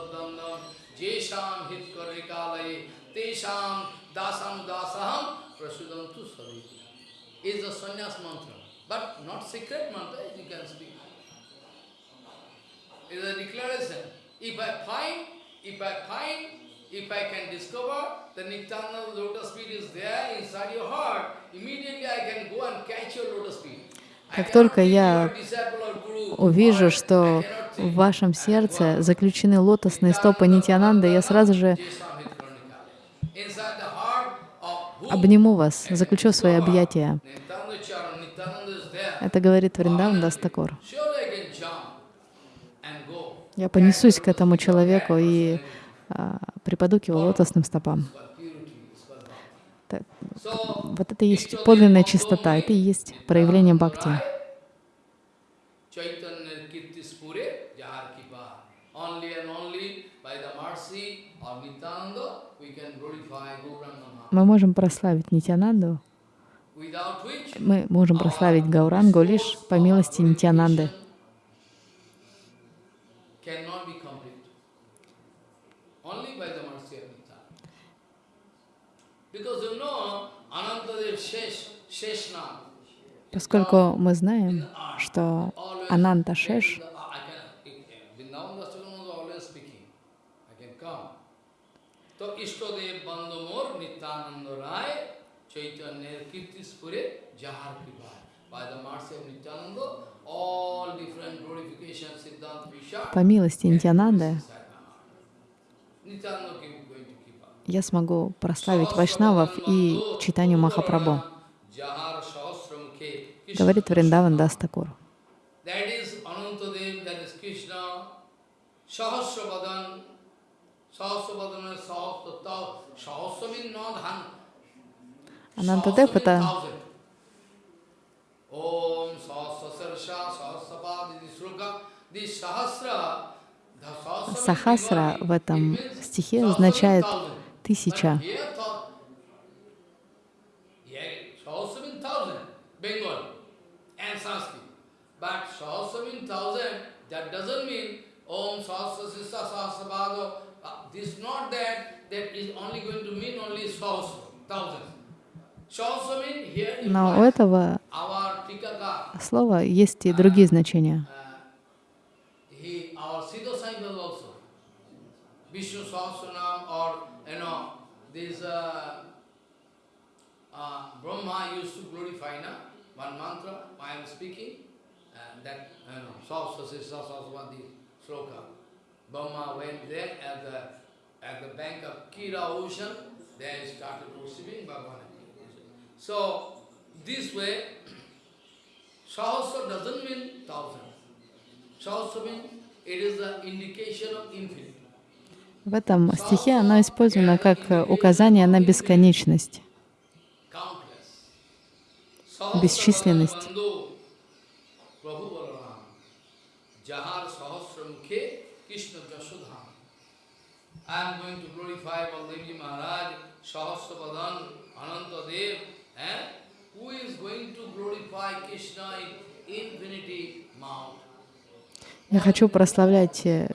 Heart. Как только я увижу, что в вашем сердце заключены лотосные стопы Нитянанды, я сразу же обниму вас, заключу свои объятия. Это говорит Вриндаван Дастакур. Я понесусь к этому человеку и а, припаду к его лотосным стопам. Вот это и есть подлинная чистота, это и есть проявление бхакти. Мы можем прославить Нитянанду, мы можем прославить Гаурангу лишь по милости Нитянанды. cannot be complete. Only by the mercy of Nityananda. Because you know, Anantadev Shesh, Sheshna, Поскольку мы знаем, что Ананта Шеш, I can, Vrindavan Das Thakur was always speaking. I can come. So So Ishtadev Bandamur Nityananda Rai Chaitanya Kirtispure Jahar Kripa. By the mercy of Nityananda, all different glorifications, Siddhanta Vishal, По милости Нитянанды я смогу прославить Вайшнавов и читанию Махапрабху, говорит Вриндаван not hundred. Анантадев — это Сахасра в этом стихе означает тысяча. But here thought, yeah, Sahasra means thousand, Bengal and Sanskrit. But Sahasra means thousand, that doesn't mean Om Sahasra Sisa Sahasra Bhado. Uh, This not that, that is only going to mean only Sahasra, thousand. Но у этого слова есть и другие значения. uh, he, our Siddha Sankar also. Vishnu Sahasranam or, you know, this uh, uh, Brahma used to glorify, na? One mantra, I am speaking, В этом стихе оно использовано как указание на бесконечность. Бесчисленность. Prabhu Balaram. Jahar Sahasra Mukhe Krishna Jasudham. I am going to glorify Baldevji Maharaj, Sahasra Vadan, Ananta Dev, and who is going to glorify Krishna in infinity mount. Я хочу прославлять э,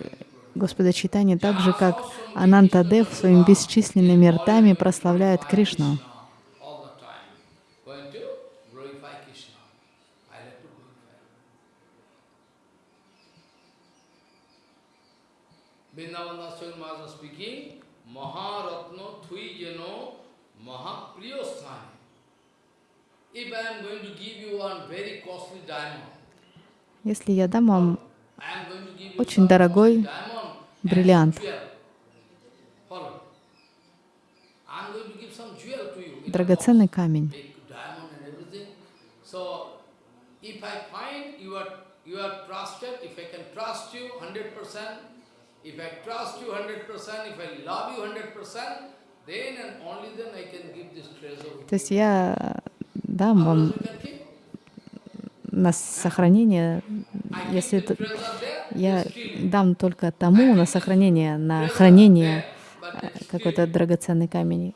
Господа Читани так же, как Анантадев своими бесчисленными ртами прославляет Кришну. all the time. Going to glorify Krishna. I like to glorify. Vrindavan Daswami Maharaj speaking, Maharatna Thui Jano Mahapriyo Sthani. If I am going to give you one very costly diamond, Если я дам вам Очень дорогой бриллиант. драгоценный камень, if I find you are you are trusted, if I can trust you hundred percent, if I trust you hundred percent, if I love you hundred percent, then and only then I can give this treasure. то есть я дам вам на сохранение, если это, я дам только тому на сохранение, на хранение э, какой-то драгоценный камень,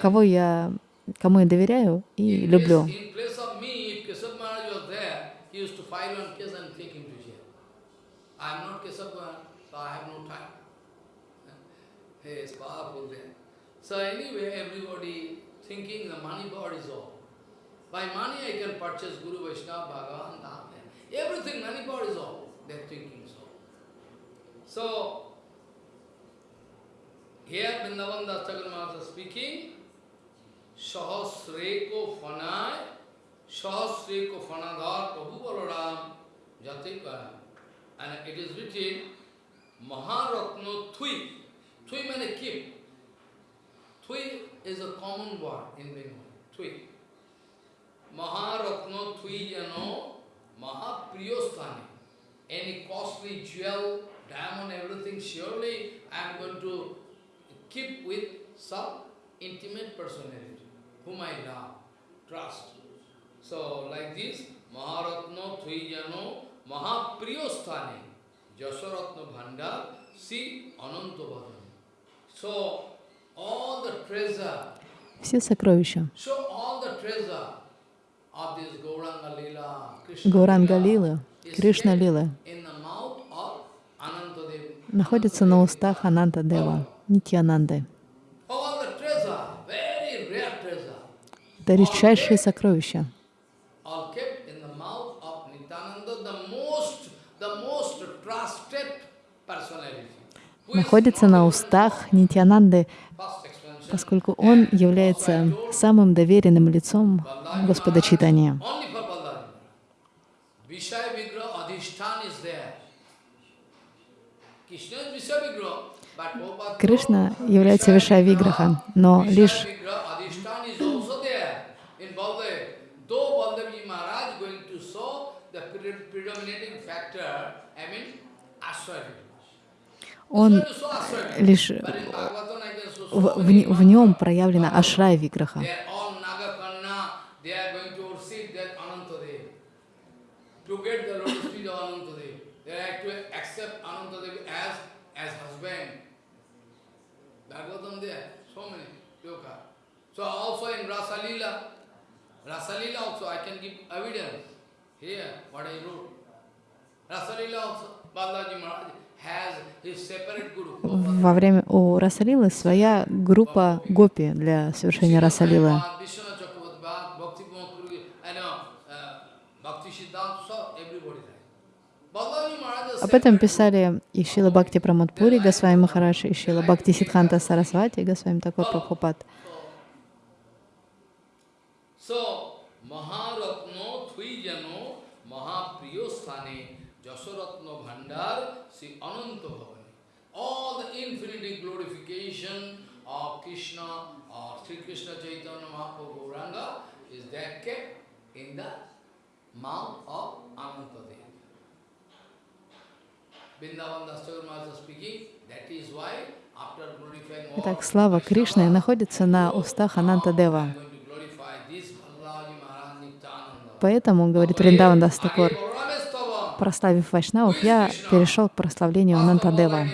кого я, кому я доверяю и люблю. So anyway, everybody thinking the money power is all. By money I can purchase Guru Vaishnava, Bhagavan, Dham. Everything, money power is all. They are thinking so. So, here Vrindavan Das is speaking, Sahasreko Fanai, Sahasreko Fanadhar Prabhu Balaram Jatikara. And it is written, Maharatno Thui. Thui means keep. Thui is a common word in Bengal. Thui. Maharatno Thui Jano Mahapriyosthani. Any costly jewel, diamond, everything, surely I am going to keep with some intimate personality, whom I love, trust. So, like this, Maharatno Thujano Mahapriyosthani Jasaratna Bhandar Si Anantavadam. So, Все сокровища Гауранга is Кришна Anantadev. находятся на устах Ананта Дева, Нитьянанды. Это редчайшие сокровища. находится на устах Нитьянанды, поскольку он является самым доверенным лицом Господа Читания. Кришна является Вишая Виграха, но лишь он лишь в, в, нем проявлена Ашрай Виграха. Wrote. Rasalila also, Balaji Maharaj Во время у Расалилы своя группа гопи для совершения Расалилы. Uh, Об этом писали и Шила Бхакти Прамадпури Госвами Махараш, и Шила Бхакти Сидханта Сарасвати Госвами такой Прабхупад. So, Maharatno Twijano Mahapriyo Sthane Jasaratno Bhandar Sri Ananta Bhavani. All the infinity glorification of Krishna or Sri Krishna Chaitanya Mahaprabhu Gauranga is there kept in the mouth of Anantadev. Итак, слава Кришны находится на устах Ананта Дева. Поэтому, говорит Вриндаван Balaramestava. прославив Вайшнавов, я перешел к прославлению Ананта Дева.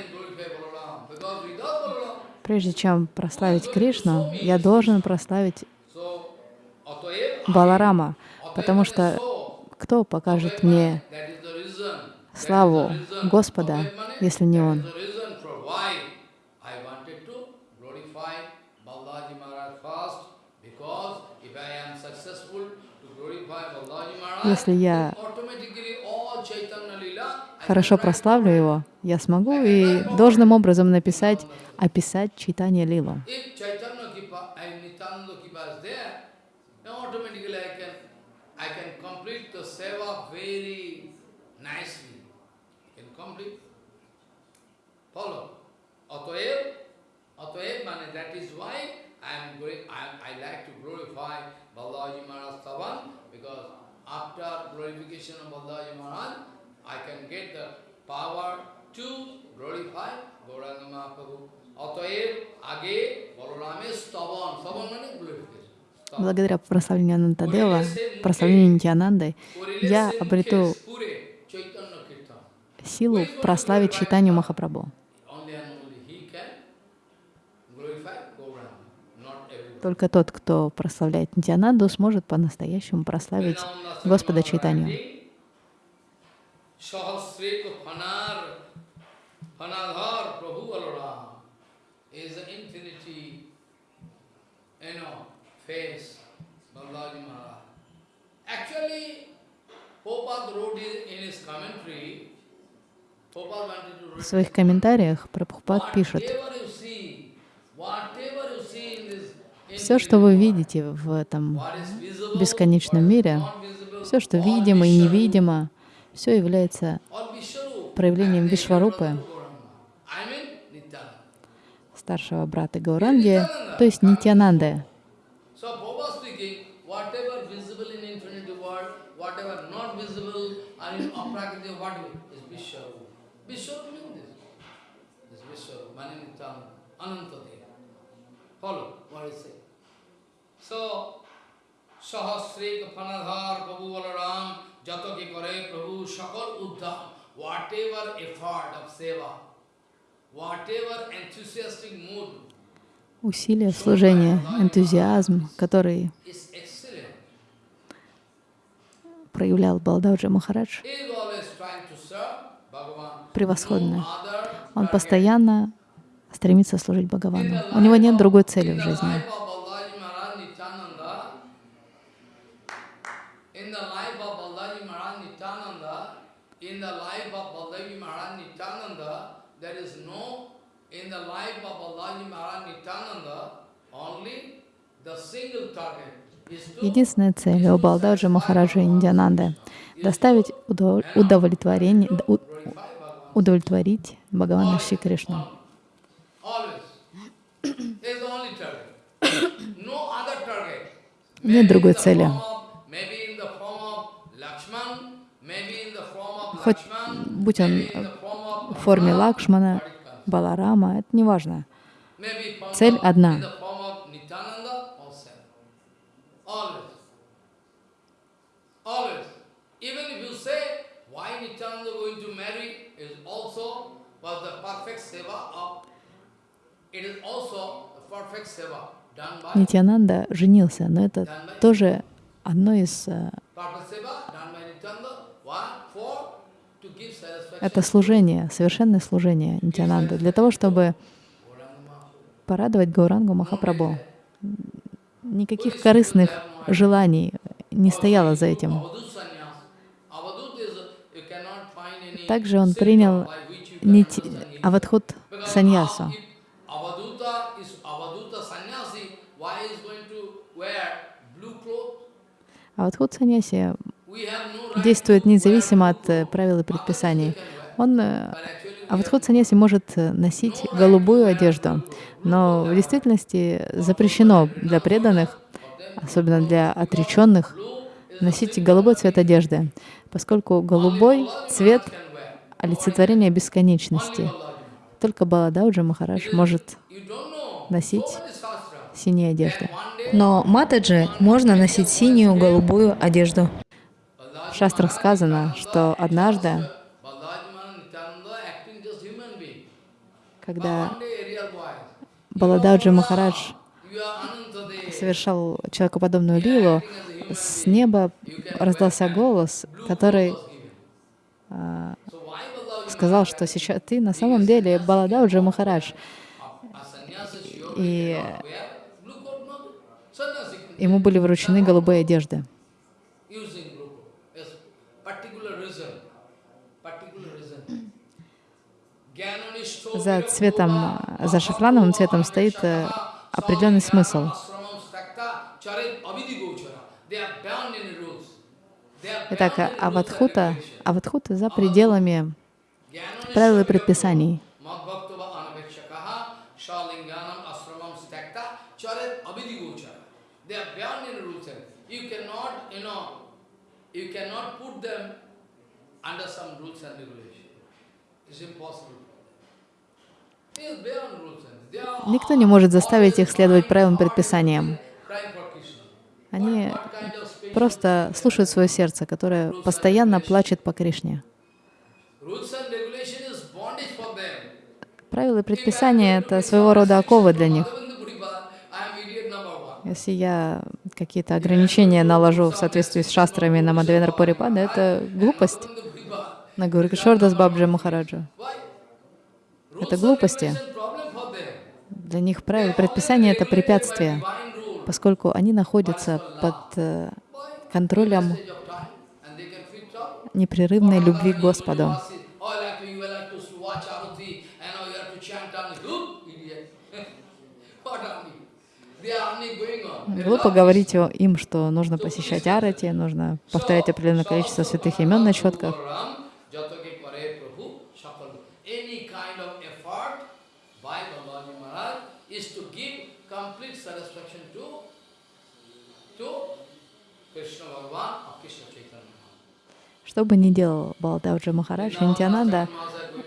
Прежде чем прославить Кришну, я должен прославить Баларама, потому что кто покажет мне славу Господа, если не Он? Если я automatically all Chaitanya Lila I хорошо прославлю Его, я смогу и должным образом написать, описать читание Лилу. After glorification of Balaji Maharaj, I can get the power to glorify Gauranga Mahaprabhu. Otoev, age, Balaramesh Stavan. Stavan means glorification. Stavan. Благодаря прославлению Анантадева, прославлению Нитянанды, я обрету силу прославить читанию Махапрабху. Только тот, кто прославляет Нитянанду, сможет по-настоящему прославить Господа Чайтанью. Sahasreka Phanar, Phanadhar Prabhu Balaram is the infinity, you know, face, Balaji Maharaj. Actually, Prabhupada wrote in his commentary, В своих комментариях Прабхупад пишет, все, что вы видите в этом бесконечном мире, все, что видимо и невидимо, все является проявлением Вишварупы, старшего брата Гауранги, то есть Нитянанды. So, Balaram, Jato ki kare Prabhu Shakal Uddham, whatever effort of seva, whatever enthusiastic mood Усилия служения, энтузиазм, который проявлял Балдауджи Махарадж, превосходно. Он постоянно стремится служить Бхагавану. У него нет другой цели в жизни. life of Balaji Maharaj Nityananda, in the life of Balaji Maharaj Nityananda, in the life of Balaji Maharaj Nityananda, there is no in the life of Balaji Maharaj Nityananda, only the single target is to Единственная цель у Балдаджи Махараджа Индиананды — доставить удов- удовлетворение, у- удовлетворить Бхагавана Шри Кришну. Нет другой цели. Хоть будь он в форме Лакшмана. Баларама, это не важно. Цель одна. In the form of Nityananda or Sam. Always. Always. Even if you say, why Nityananda going to marry is also was the perfect seva of, it is also a perfect seva done by, Нитянанда женился, но это тоже одно из... э. Это служение, совершенное служение Нитянанды, для того, чтобы порадовать Гаурангу Махапрабху. Никаких корыстных желаний не стояло за этим. Также он принял by авадхут саньясу. Авадхут саньяси действует независимо от э, правил и предписаний. Он, э, Авадхут саньяси может э, носить голубую одежду, но в действительности запрещено для преданных, особенно для отреченных, носить голубой цвет одежды, поскольку голубой цвет. Олицетворение бесконечности. Только Баладауджа Махарадж может носить синие одежды. Но Матаджи можно носить синюю голубую одежду. В шастрах сказано, что однажды, когда. Баладауджа Махарадж совершал человекоподобную лилу, с неба раздался голос, который а, So why Balaji сказал, что сейчас ты на самом деле Баладауджа Махарадж. И ему были вручены голубые одежды. За цветом, за шафрановым цветом стоит э, определенный смысл. Итак, аватхута, аватхута за пределами правил и предписаний. Никто не может заставить их следовать правилам предписаниям. Они просто слушают свое сердце, которое постоянно плачет по Кришне. rules and regulation is bondage for them. Правила и предписания — это своего рода оковы для них. Если я какие-то ограничения наложу в соответствии с шастрами на Мадхвендра Пурипада, это глупость на Гурикшордас Бабджи Махараджа. Это глупости. Для них правила предписания — это препятствие, поскольку они находятся под э, контролем непрерывной любви к Господу. Oh, like you like to watch Arati, and now you have to chant on Who? Idiot. What army? They are only going on. They Глупо love говорить им, что нужно посещать арати, нужно повторять определенное количество святых имен на четках. Что бы ни делал Баладауджа Махарадж, Нитянанда,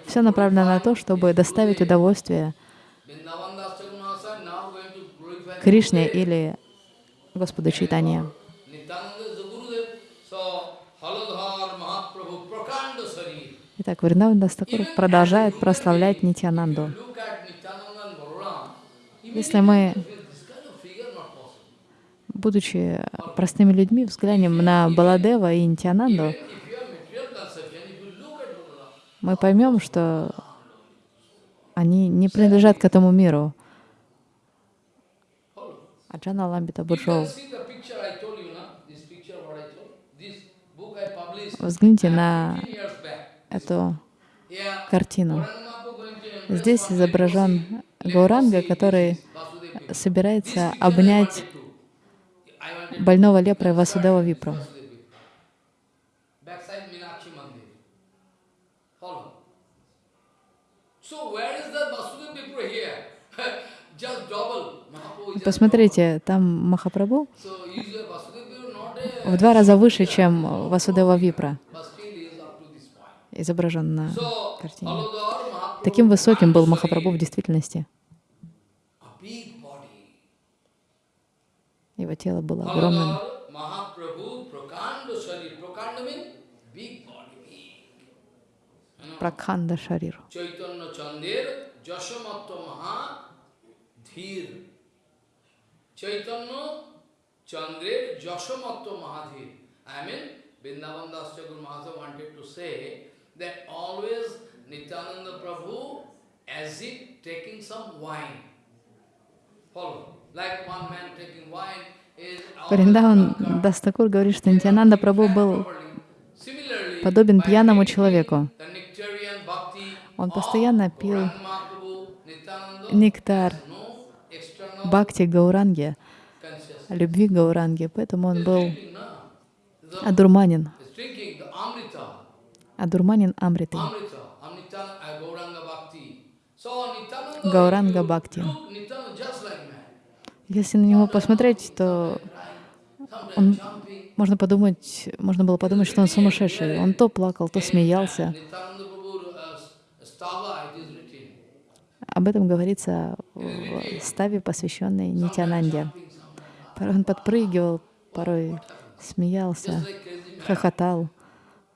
все направлено на то, чтобы доставить удовольствие Vrindavan Das Thakur Mahasaya now going to glorify Кришне или Господу Чайтанья. Итак, Вриндаван Дастакур продолжает прославлять Нитянанду. Если мы, будучи простыми людьми, взглянем на Баладева и Нитянанду, мы поймем, что они не принадлежат к этому миру. Аджана Ламбита you can Буржоу. see the picture I told you, no? this picture what I told. This book I published Взгляните на 15 years back. эту картину. Здесь изображен Гауранга, который собирается обнять больного лепрой Васудева Випру. Backside Meenakshi Mandir. Follow. So where is the Vasudeva Vipra here? Just double. Mahaprabhu is just Посмотрите, там Махапрабху в два раза выше, чем Васудева Випра, изображен на картине. Таким высоким был Махапрабху в действительности. Его тело было огромным. Пракханда Шарир. Dhir. Chaitanya Chandir Jashamatva Mahadhir. I mean, Vrindavan Das Thakur Maharaj wanted to say that always Nityananda Prabhu as if taking some wine. Follow. Like one man taking wine is Вриндаван Дастакур говорит, что Нитянанда Прабhu был подобен пьяному человеку. Он постоянно пил нектар бхакти consciousness. любви Гауранги, поэтому он был одурманен, одурманен Амритой. Like man. Если на него посмотреть, то jumping. можно подумать, можно было подумать, что он сумасшедший. Он то плакал, то смеялся. Nityananda Prabhu uh, Stava, it is written. Об этом говорится в ставе, посвященной Нитянанде. Порой он подпрыгивал, порой смеялся, хохотал,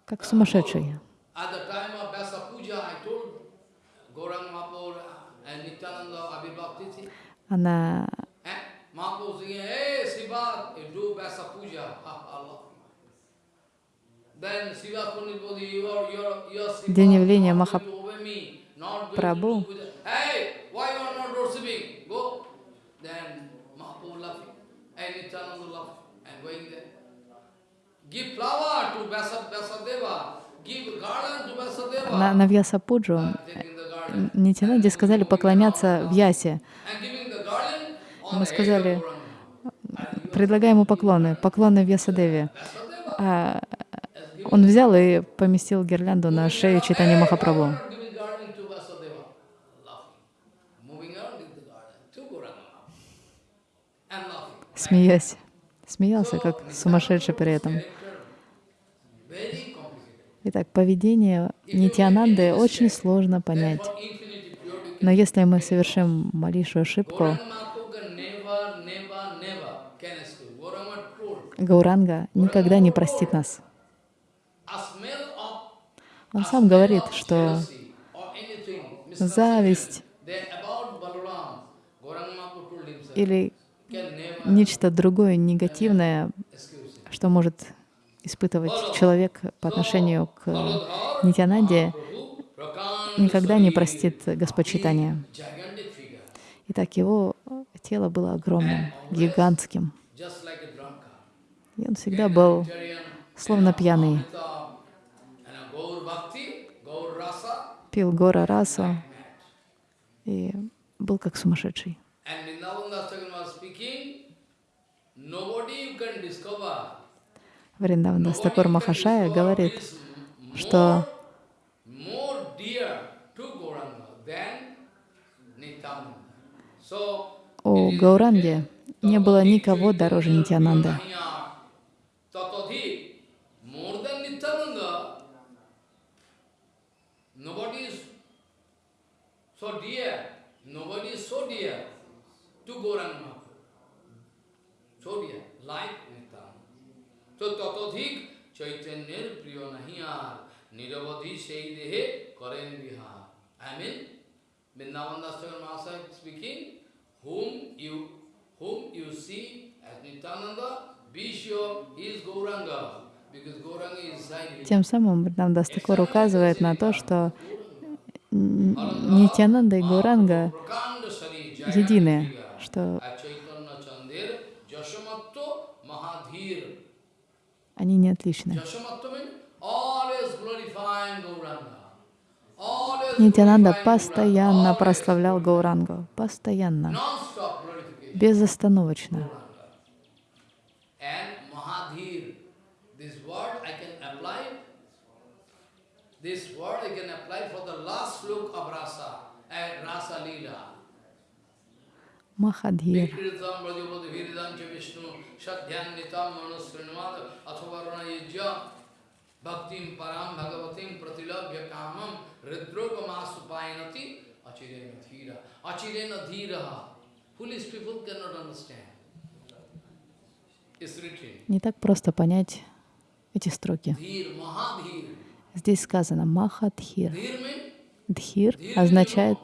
как сумасшедший. At the time of Vyasa Puja, I told Gauranga Mahaprabhu and Nityananda Abhibhakti, А на eh? Mahaprabhu singing, hey Siva, you do Vyasa Puja. Ha, ha, Allah. Then Siva Pandit Bodhi, you are, you are, you are Siva, День явления not Hey, why you are not worshiping? Go. Then Mahaprabhu laughing, and Nityananda laughing, and going there. Give flower to Vyasadeva. на, на Вьясапуджу. Нитянанде сказали поклоняться в Ясе. Мы сказали, предлагаем ему поклоны, поклоны Вьясадеве. А он взял и поместил гирлянду на шею читания Махапрабху. Giving garland to Vyasadeva. Laughing. Moving around with the garland to Gauranga. And laughing. Смеясь. Смеялся, как сумасшедший при этом. Итак, поведение Нитянанды очень сложно понять. Но если мы совершим малейшую ошибку, Гауранга никогда не простит нас. Он сам говорит, что зависть или нечто другое негативное, что может испытывать человек по отношению к Prakanda никогда не простит Господь Итак, его тело было огромным, гигантским. И он всегда был словно пьяный. Пил гора mad. и был как сумасшедший. And Vrindavan Das Thakur was speaking, nobody you can discover. Вриндаван Дастакур Махашая говорит, что у Гауранги не было никого дороже is so dear, nobody is so dear to Gauranga Dear, like Nityananda. So Tatadhik Chaitanyar Priyo Nahiyar, Niravadhi Sei Dehe Karen Vihar. I mean, Vrindavan Das Thakur Mahasaya speaking, whom you whom you see as Nityananda, be sure he is Gauranga. Тем самым Вриндаван Дастакур указывает на то, что Нитянанда и Sari едины, что они не отличны. Нитянанда постоянно прославлял Гаурангу, постоянно, безостановочно. This word I can apply, for the last look of Rasa, and Rasa Leela. Yajya Bhaktim Param Bhagavatim Pratilabhya Kamam Ridroga Masupayanati Achirena Dhira. Achirena Dhira. Foolish people cannot understand. It's written. Не так просто понять эти строки. Здесь сказано Махадхир. Дхир означает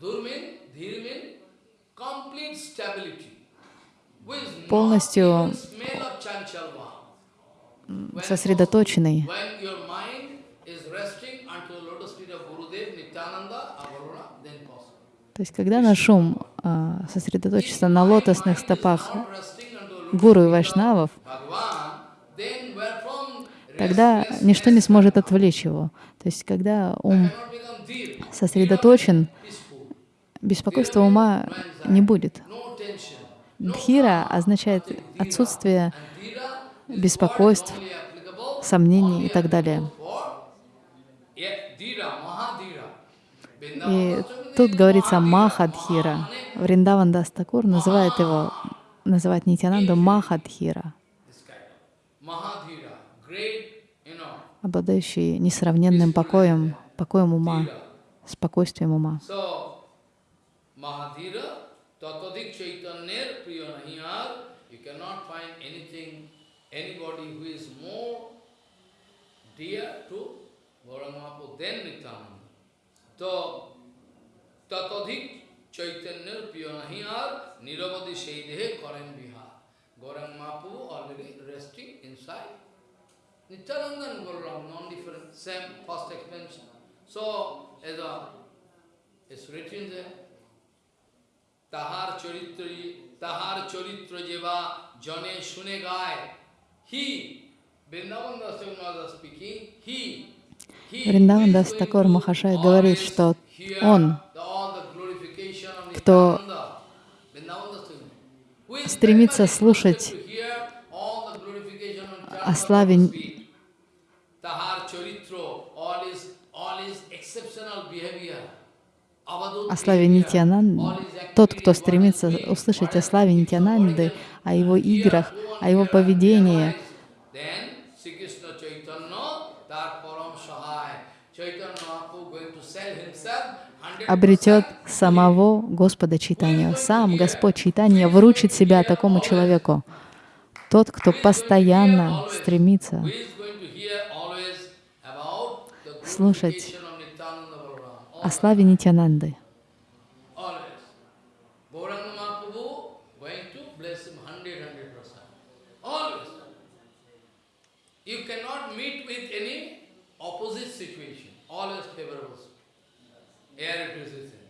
Dhur means, Dhir means complete stability. With Полностью not even smell of chanchalva. When- сосредоточенный. When your mind is resting unto the lotus feet of Gurudev, Nityananda, Avarona, then possible. То есть, когда наш ум а, сосредоточится на лотосных стопах гуру и вайшнавов, тогда ничто не сможет отвлечь его. То есть, когда ум сосредоточен, беспокойства ума не будет. Дхира означает отсутствие беспокойств, сомнений и так далее. И тут говорится Махадхира. Вриндаван Дастакур называет его, называет Нитянанду Махадхира, обладающий несравненным покоем, покоем ума, спокойствием ума. Tatadik Chaitanyer Priyanahiyar, you cannot find anything, anybody who is more dear to Gauramapu than Nityananda. So, Tatadik Chaitanyer Priyanahiyar, Niravadi Shaidehe Karen Bihar. Gauramapu already resting inside. Nityananda and Gaurang, non-different, same first expansion. So, as a it's written there. Shune gaye. He, Vrindavan Das Thakur speaking, he, he Вриндаван Дас Такур to Махашай говорит, что он, кто стремится слушать interested to hear all the glorification of Nityananda о славе Prabhu's feet. Tahar charitro, all is, all is exceptional behavior. О славе Нитьянанды, тот, кто стремится услышать о славе Нитьянанды, о его играх, о его поведении, обретет самого Господа Читания. Сам Господь Читания вручит себя такому человеку. Тот, кто постоянно стремится слушать о славе Нитьянанды. Always. Gauranga Mahaprabhu going to bless him 100, 100%. Always. You cannot meet with any opposite situation. Always favorable. Air it is written.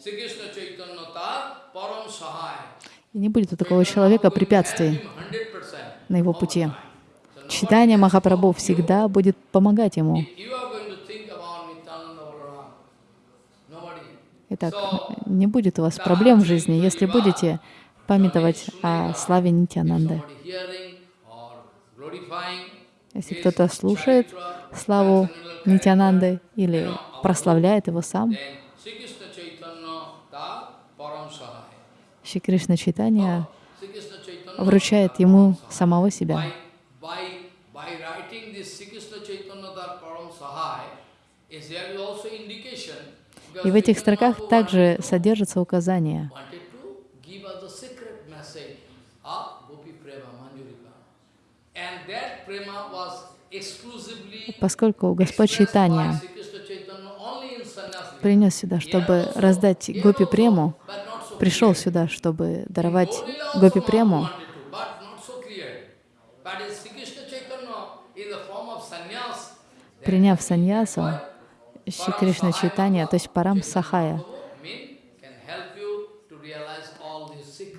Sri Krishna Chaitanya Tar Param Sahaya. И не будет у такого человека препятствий 100% на его пути. Читание Махапрабху всегда будет помогать ему. If you are going to think about Nityananda Balaram, nobody. Итак, не будет у вас проблем в жизни, если будете памятовать о славе glorifying Если кто-то слушает славу Нитьянанды или прославляет его сам, then Sri Krishna Chaitanya Ta Param Sahaya. Шри Кришна Читания Sri Krishna Chaitanya вручает ему самого себя. by, writing this Sri Krishna Chaitanya Ta Param Sahaya, is there is also indication because И в этих строках также was exclusively поскольку Господь sannyas. принес сюда, чтобы раздать Гопи Прему, пришел сюда, чтобы даровать Гопи Прему, приняв саньясу, Шри Кришна Читания, то есть Парам Сахая.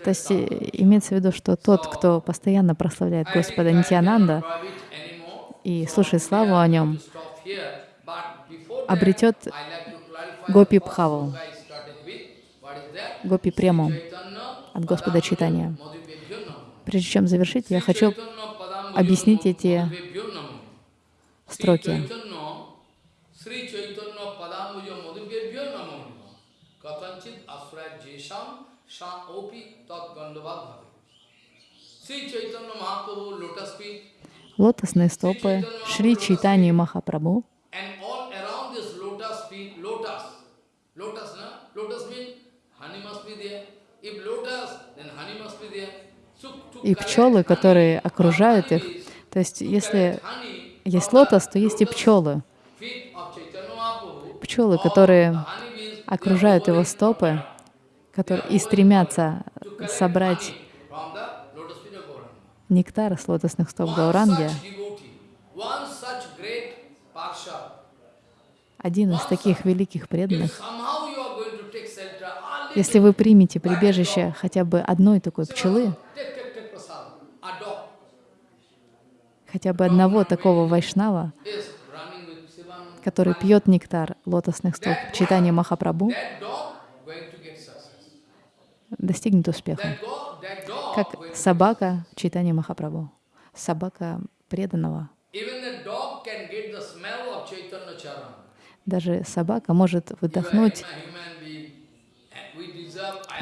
То есть э, имеется в виду, что тот, кто постоянно прославляет Господа anymore. и слушает славу о нем, обретет Гопи Пхаву? Гопи Прему от Господа Читания. Прежде чем завершить, я хочу объяснить эти строки. Must be there. So to и пчелы, которые окружают их. То есть, если есть лотос, то есть и пчелы. Пчелы, которые окружают его стопы, которые и стремятся собрать нектар с лотосных стоп Гауранги. Один из таких великих преданных, если вы примете прибежище хотя бы одной такой пчелы, хотя бы одного такого вайшнава, который пьет нектар лотосных стоп читания Махапрабху, That dog going to get success. Достигнет успеха. Как собака читания Махапрабху, собака преданного. Даже собака может выдохнуть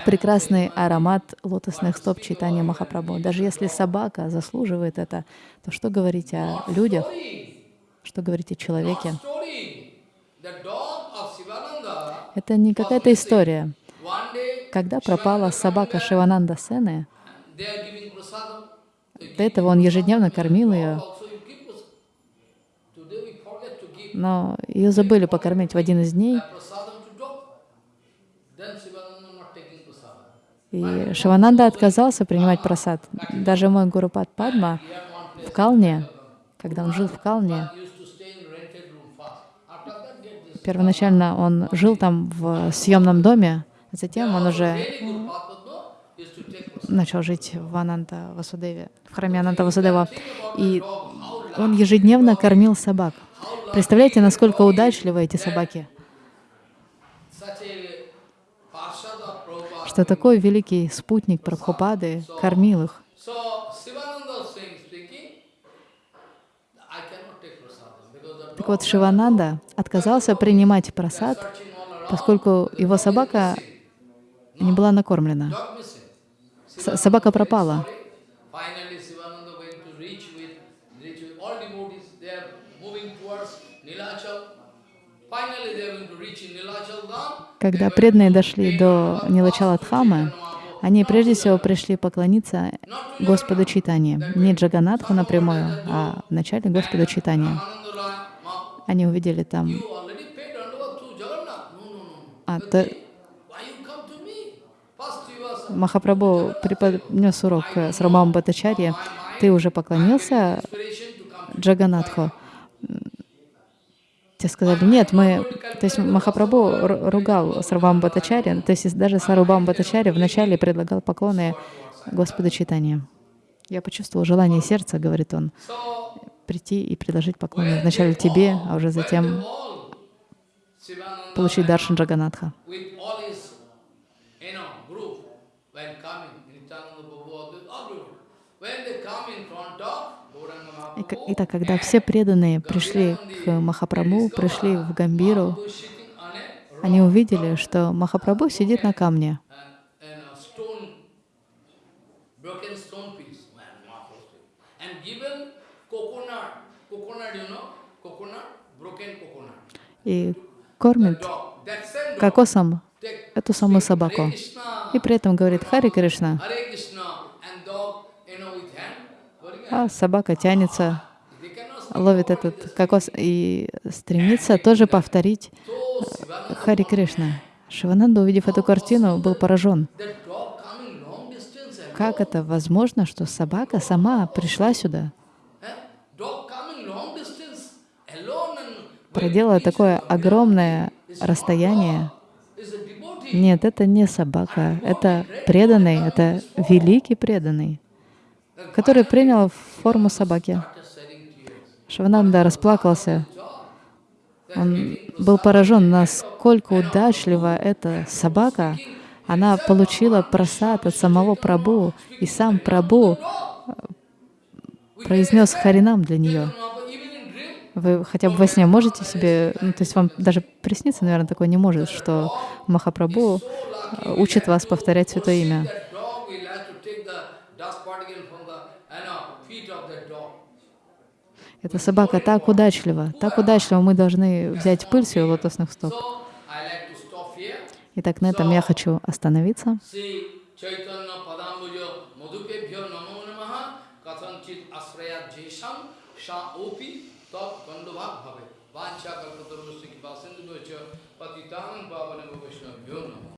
прекрасный аромат лотосных стоп читания Махапрабху. Даже если собака заслуживает это, то что говорить о людях, что говорить о человеке? Это не какая-то история. Когда пропала собака Шивананда Сены, до этого он ежедневно кормил ее, но ее забыли покормить в один из дней, и Шивананда отказался принимать просад. Даже мой Гурупад Падма в Калне, когда он жил в Калне, первоначально он жил там в съемном доме, затем он уже начал жить в Ананта Васудеве, в храме Ананта Васудева. И он ежедневно кормил собак. Представляете, насколько удачливы эти собаки? Of Prabhupada. Что такой великий спутник Прабхупады кормил их. Так вот, Шивананда отказался принимать просад, поскольку его собака не была накормлена. С- собака пропала. Когда преданные дошли до Нилачала Дхамы, они прежде всего пришли поклониться Господу Читания. Не Джаганатху напрямую, а вначале Господу Читания. Они увидели там, you already paid Dandavat to Jagannath. No, no, no. а, But то, they- Why you come to me? First you are Махапрабху преподнес урок э, с Рамам Батачарья. Ты уже поклонился Джаганатху? Те сказали, нет, мы... То есть Махапрабху ру- ругал Сарвам Батачари, то есть даже Сарвам Батачари вначале предлагал поклоны Господу Читания. Я почувствовал желание сердца, говорит он, прийти и предложить поклоны вначале тебе, а уже затем получить даршан Джаганатха. with all his, you know, group, when coming, Nityananda Prabhu, with all group, when they come in front of Gauranga И к- Mahaprabhu, Итак, когда все преданные пришли к Махапрабху, пришли в Гамбиру, они увидели, что Махапрабху сидит на камне, и кормит кокосом эту самую собаку. И при этом говорит Хари Кришна, Hare Krishna, and dog, you know, with hand, very а собака тянется, ловит этот кокос и стремится тоже повторить Хари Кришна. Шивананда, увидев эту картину, был поражен. Как это возможно, что собака сама пришла сюда, проделала такое огромное расстояние? Нет, это не собака, это преданный, это великий преданный, который принял форму собаки. Шивананда расплакался. Он был поражен, насколько удачлива эта собака. Она получила просад от самого Прабу, и сам Прабу произнес Харинам для нее. Вы хотя бы во сне можете себе, ну, то есть вам даже присниться, наверное, такое не может, что Махапрабху э, учит вас повторять Святое Имя. Эта собака так удачлива, так удачлива, мы должны взять пыль с ее лотосных стоп. Итак, на этом я хочу остановиться. Vancha Kalpatarusya Kipa Sindhu Patitanam Pavanam Vaishnavyo Namo